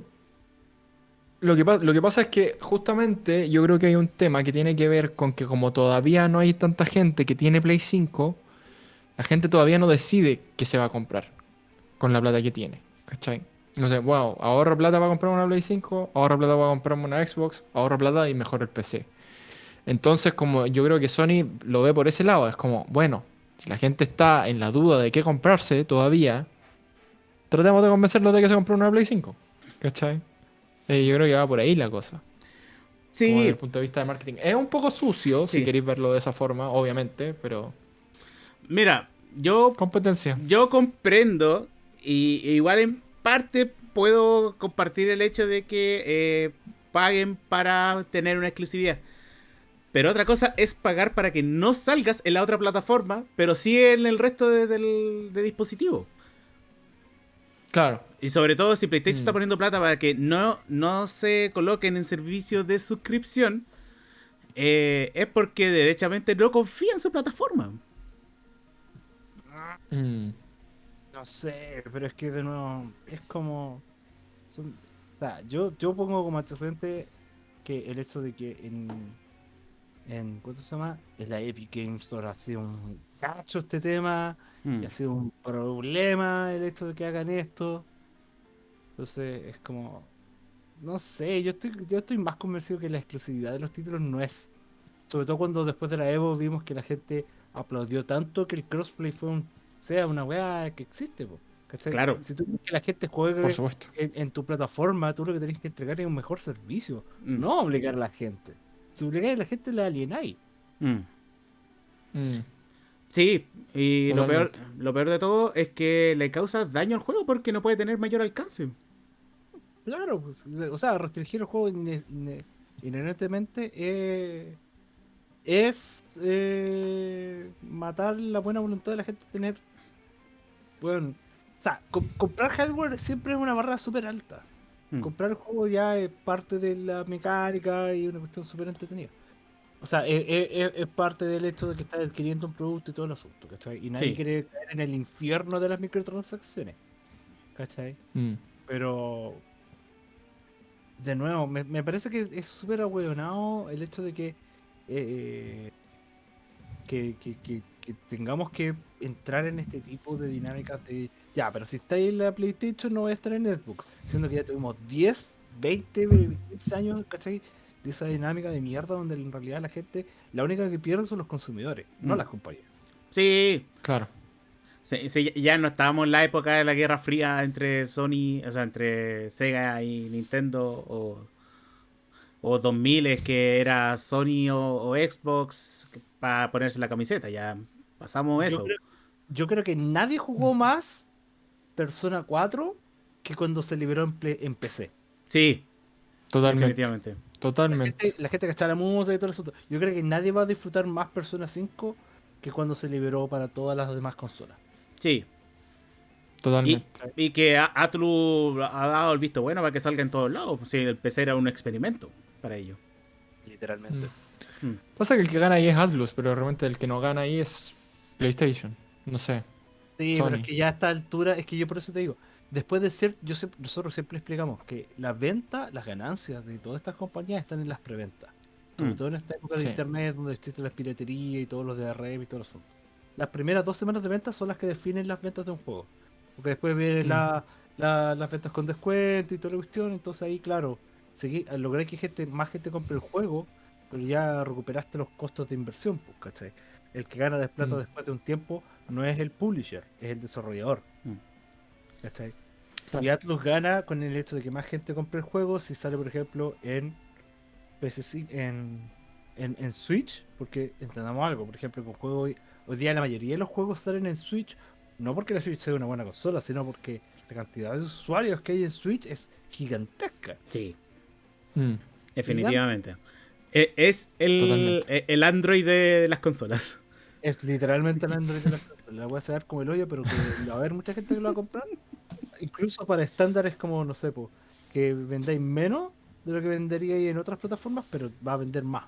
Lo que, pa- lo que pasa es que justamente yo creo que hay un tema que tiene que ver con que como todavía no hay tanta gente que tiene Play 5, la gente todavía no decide qué se va a comprar con la plata que tiene. ¿Cachai? No sé, wow, ahorro plata para comprar una Play 5, ahorro plata para comprarme una Xbox, ahorro plata y mejor el PC. Entonces, como yo creo que Sony lo ve por ese lado, es como, bueno, si la gente está en la duda de qué comprarse todavía, tratemos de convencerlos de que se compre una Play 5. ¿Cachai? Eh, yo creo que va por ahí la cosa. Como desde Sí, el punto de vista de marketing. Es un poco sucio, si Sí. queréis verlo de esa forma, obviamente, pero mira, yo competencia. Yo comprendo y igual en parte puedo compartir el hecho de que eh, paguen para tener una exclusividad. Pero otra cosa es pagar para que no salgas en la otra plataforma, pero sí en el resto de, del de dispositivo. Claro. Y sobre todo si PlayStation Mm. está poniendo plata para que no, no se coloquen en servicios de suscripción, eh, es porque derechamente no confía en su plataforma. Mm. No sé, pero es que de nuevo, es como. son- o sea, yo, yo pongo como antecedente que el hecho de que en. en ¿Cuánto se llama? En la Epic Games Store ha sido un cacho este tema. Mm. Y ha sido un problema el hecho de que hagan esto. Entonces es como. No sé, yo estoy, yo estoy más convencido que la exclusividad de los títulos no es. Sobre todo cuando después de la Evo vimos que la gente aplaudió tanto que el crossplay fue un, sea una weá que existe. po, ¿cachai? Claro. Si tú quieres que la gente juegue Por supuesto. en, en tu plataforma, tú lo que tenés que entregar es un mejor servicio. Mm. No obligar a la gente. Si obligáis a la gente, la alienáis. Mm. Mm. Sí, y lo peor, lo peor de todo es que le causa daño al juego porque no puede tener mayor alcance. Claro, pues, o sea, restringir el juego inherentemente eh, es eh, matar la buena voluntad de la gente de tener. Bueno, o sea, com- comprar hardware siempre es una barra súper alta. Mm. Comprar el juego ya es parte de la mecánica y una cuestión súper entretenida. O sea, es, es- es- es parte del hecho de que estás adquiriendo un producto y todo el asunto, ¿cachai? Y nadie Sí. quiere caer en el infierno de las microtransacciones, ¿cachai? Mm. Pero, de nuevo, me, me parece que es súper ahueonado el hecho de que, eh, que, que, que- que tengamos que entrar en este tipo de dinámicas de, ya, pero si estáis en la PlayStation no voy a estar en Xbox, siendo que ya tuvimos 10, 20, 15 años, ¿cachai? De esa dinámica de mierda donde en realidad la gente, la única que pierde son los consumidores, no Mm. las compañías. Sí, Claro. sí, sí, ya no estábamos en la época de la Guerra Fría entre Sony, o sea, entre Sega y Nintendo o, o 2000 es que era Sony o, o Xbox para ponerse la camiseta, ya pasamos Yo eso. creo- Yo creo que nadie jugó más Persona 4 que cuando se liberó en, Play- en PC. Sí, Totalmente. definitivamente. La Totalmente. gente, la gente que echaba la música y todo eso. Yo creo que nadie va a disfrutar más Persona 5 que cuando se liberó para todas las demás consolas. Sí. Y, Totalmente. y que Atlus ha dado el visto bueno para que salga en todos lados. Sí, el PC era un experimento para ello. Literalmente. Mm. Pasa que el que gana ahí es Atlus, pero realmente el que no gana ahí es PlayStation. No sé. Sí, Sony. pero es que ya a esta altura, es que yo por eso te digo, después de ser, yo sé- nosotros siempre explicamos que la venta, las ganancias de todas estas compañías están en las preventas. Sobre Mm. todo en esta época Sí. de internet donde existe la piratería y todos los de red y todo eso. Las primeras dos semanas de ventas son las que definen las ventas de un juego. Porque después vienen Mm. la- la- las ventas con descuento y toda la cuestión. Entonces ahí, claro, lograr que gente, más gente compre el juego, pero ya recuperaste los costos de inversión, pues, ¿cachai? El que gana de plata Mm. después de un tiempo no es el publisher, es el desarrollador. Mm. ¿Cachai? Y Atlus gana con el hecho de que más gente compre el juego si sale, por ejemplo, en PS5, en, en, en Switch, porque entendamos algo, por ejemplo, con juego hoy, hoy día la mayoría de los juegos salen en Switch, no porque la Switch sea una buena consola, sino porque la cantidad de usuarios que hay en Switch es gigantesca. Sí, Mm. definitivamente. Eh, Es el, eh, el Android de las consolas. Es literalmente el Android de las consolas. La voy a sacar como el hoyo, pero que va a haber mucha gente que lo va a comprar. Incluso para estándares como, no sé, po, que vendáis menos de lo que venderíais en otras plataformas, pero va a vender más.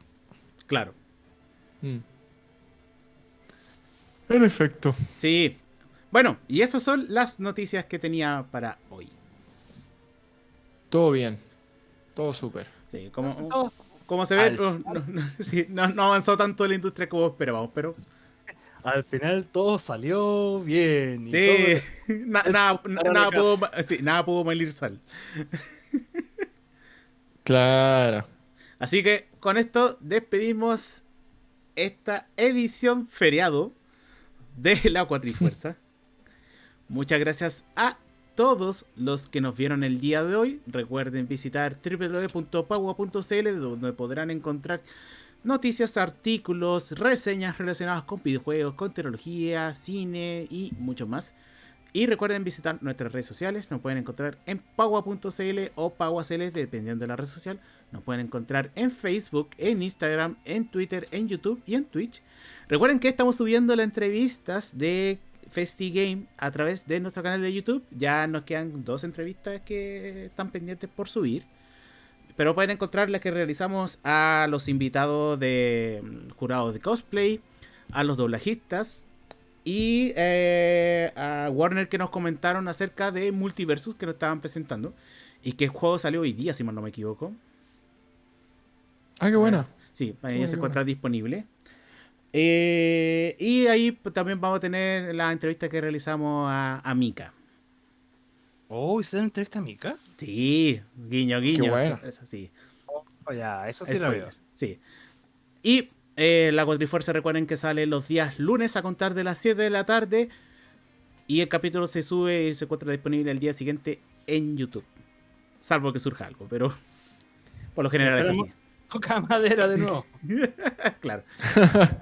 Claro. Mm. En efecto. Sí. Bueno, y esas son las noticias que tenía para hoy. Todo bien. Todo súper. Sí, como, No, como se ve, al no, no- no- sí, no- no avanzó tanto la industria como esperábamos, pero al final todo salió bien. y sí, todo- na- nada, pudo, sí, nada pudo malir sal. Claro. Así que con esto despedimos esta edición feriado de la Cuatrifuerza. Muchas gracias a todos los que nos vieron el día de hoy. Recuerden visitar www.pagua.cl donde podrán encontrar noticias, artículos, reseñas relacionadas con videojuegos, con tecnología, cine y mucho más. Y recuerden visitar nuestras redes sociales. Nos pueden encontrar en pagua.cl o paguacl, dependiendo de la red social. Nos pueden encontrar en Facebook, en Instagram, en Twitter, en YouTube y en Twitch. Recuerden que estamos subiendo las entrevistas de FestiGame a través de nuestro canal de YouTube. Ya nos quedan dos entrevistas que están pendientes por subir. Pero pueden encontrar las que realizamos a los invitados de mm, jurados de cosplay, a los doblajistas y eh, a Warner que nos comentaron acerca de Multiversus que nos estaban presentando. Y que el juego salió hoy día, si mal no me equivoco. Ah, qué buena. Sí, ahí se encuentra disponible. Eh, y ahí también vamos a tener la entrevista que realizamos a, a Mika. Oh, ¿hicieron entrevista a Mika? Sí, guiño, guiño. bueno. eso- eso sí. Oh, ya, eso sí lo veo. Sí. Y eh, la Cuatrifuerza, recuerden que sale los días lunes a contar de las 7 de la tarde. Y el capítulo se sube y se encuentra disponible el día siguiente en YouTube. Salvo que surja algo, pero por lo general es así. Toca madera de nuevo. claro.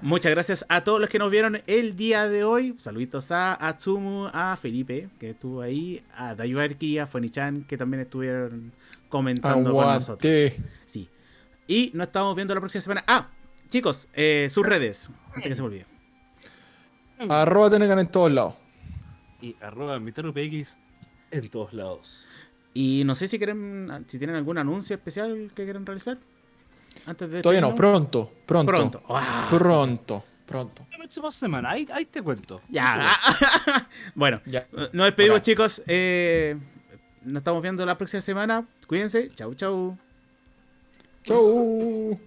Muchas gracias a todos los que nos vieron el día de hoy. Saluditos a Atsumu, a Felipe, que estuvo ahí, a Dayuarki, a Fonichan, que también estuvieron comentando con nosotros. Sí. Y nos estamos viendo la próxima semana. Ah, chicos, eh, sus redes, antes que se me olvide. Arroba Tenecan en todos lados. Y arroba MiteroPX en todos lados. Y no sé si quieren, si tienen algún anuncio especial que quieren realizar. Antes de Todavía no, pronto. Pronto. Pronto. Ah, sí. Pronto. Pronto. La próxima semana, ahí, ahí te cuento. Ya. bueno, Ya. nos despedimos, Hola. chicos. Eh, nos estamos viendo la próxima semana. Cuídense. Chau, chau. Chau.